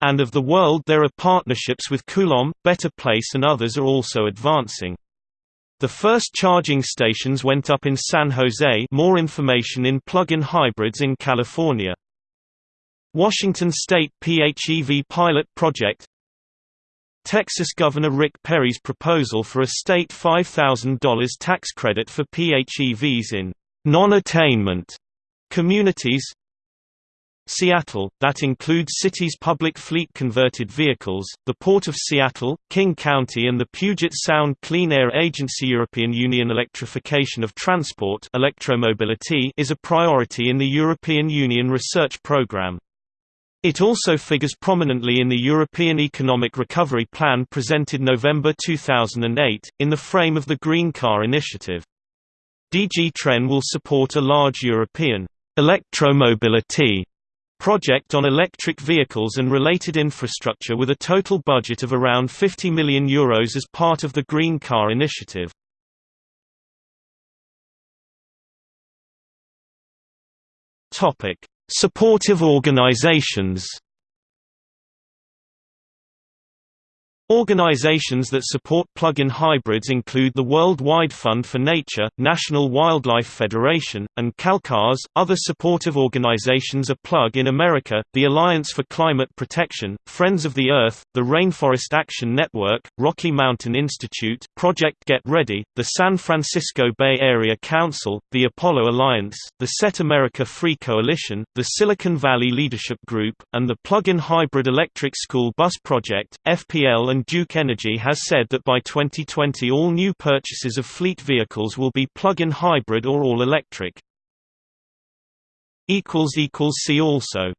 and of the world there are partnerships with Coulomb, Better Place and others are also advancing. The first charging stations went up in San Jose more information in plug-in hybrids in California. Washington State PHEV pilot project Texas Governor Rick Perry's proposal for a state $5,000 tax credit for PHEVs in non-attainment communities Seattle, that includes cities' public fleet converted vehicles, the Port of Seattle, King County and the Puget Sound Clean Air Agency European Union electrification of transport electromobility is a priority in the European Union research program. It also figures prominently in the European Economic Recovery Plan presented November 2008, in the frame of the Green Car Initiative. DG TREN will support a large European electromobility project on electric vehicles and related infrastructure with a total budget of around €50 million Euros as part of the Green Car Initiative. Supportive organizations Organizations that support plug-in hybrids include the World Wide Fund for Nature, National Wildlife Federation, and CalCars. Other supportive organizations are Plug in America, the Alliance for Climate Protection, Friends of the Earth, the Rainforest Action Network, Rocky Mountain Institute, Project Get Ready, the San Francisco Bay Area Council, the Apollo Alliance, the Set America Free Coalition, the Silicon Valley Leadership Group, and the Plug-in Hybrid Electric School Bus Project. FPL Duke Energy has said that by 2020 all new purchases of fleet vehicles will be plug-in hybrid or all-electric. See also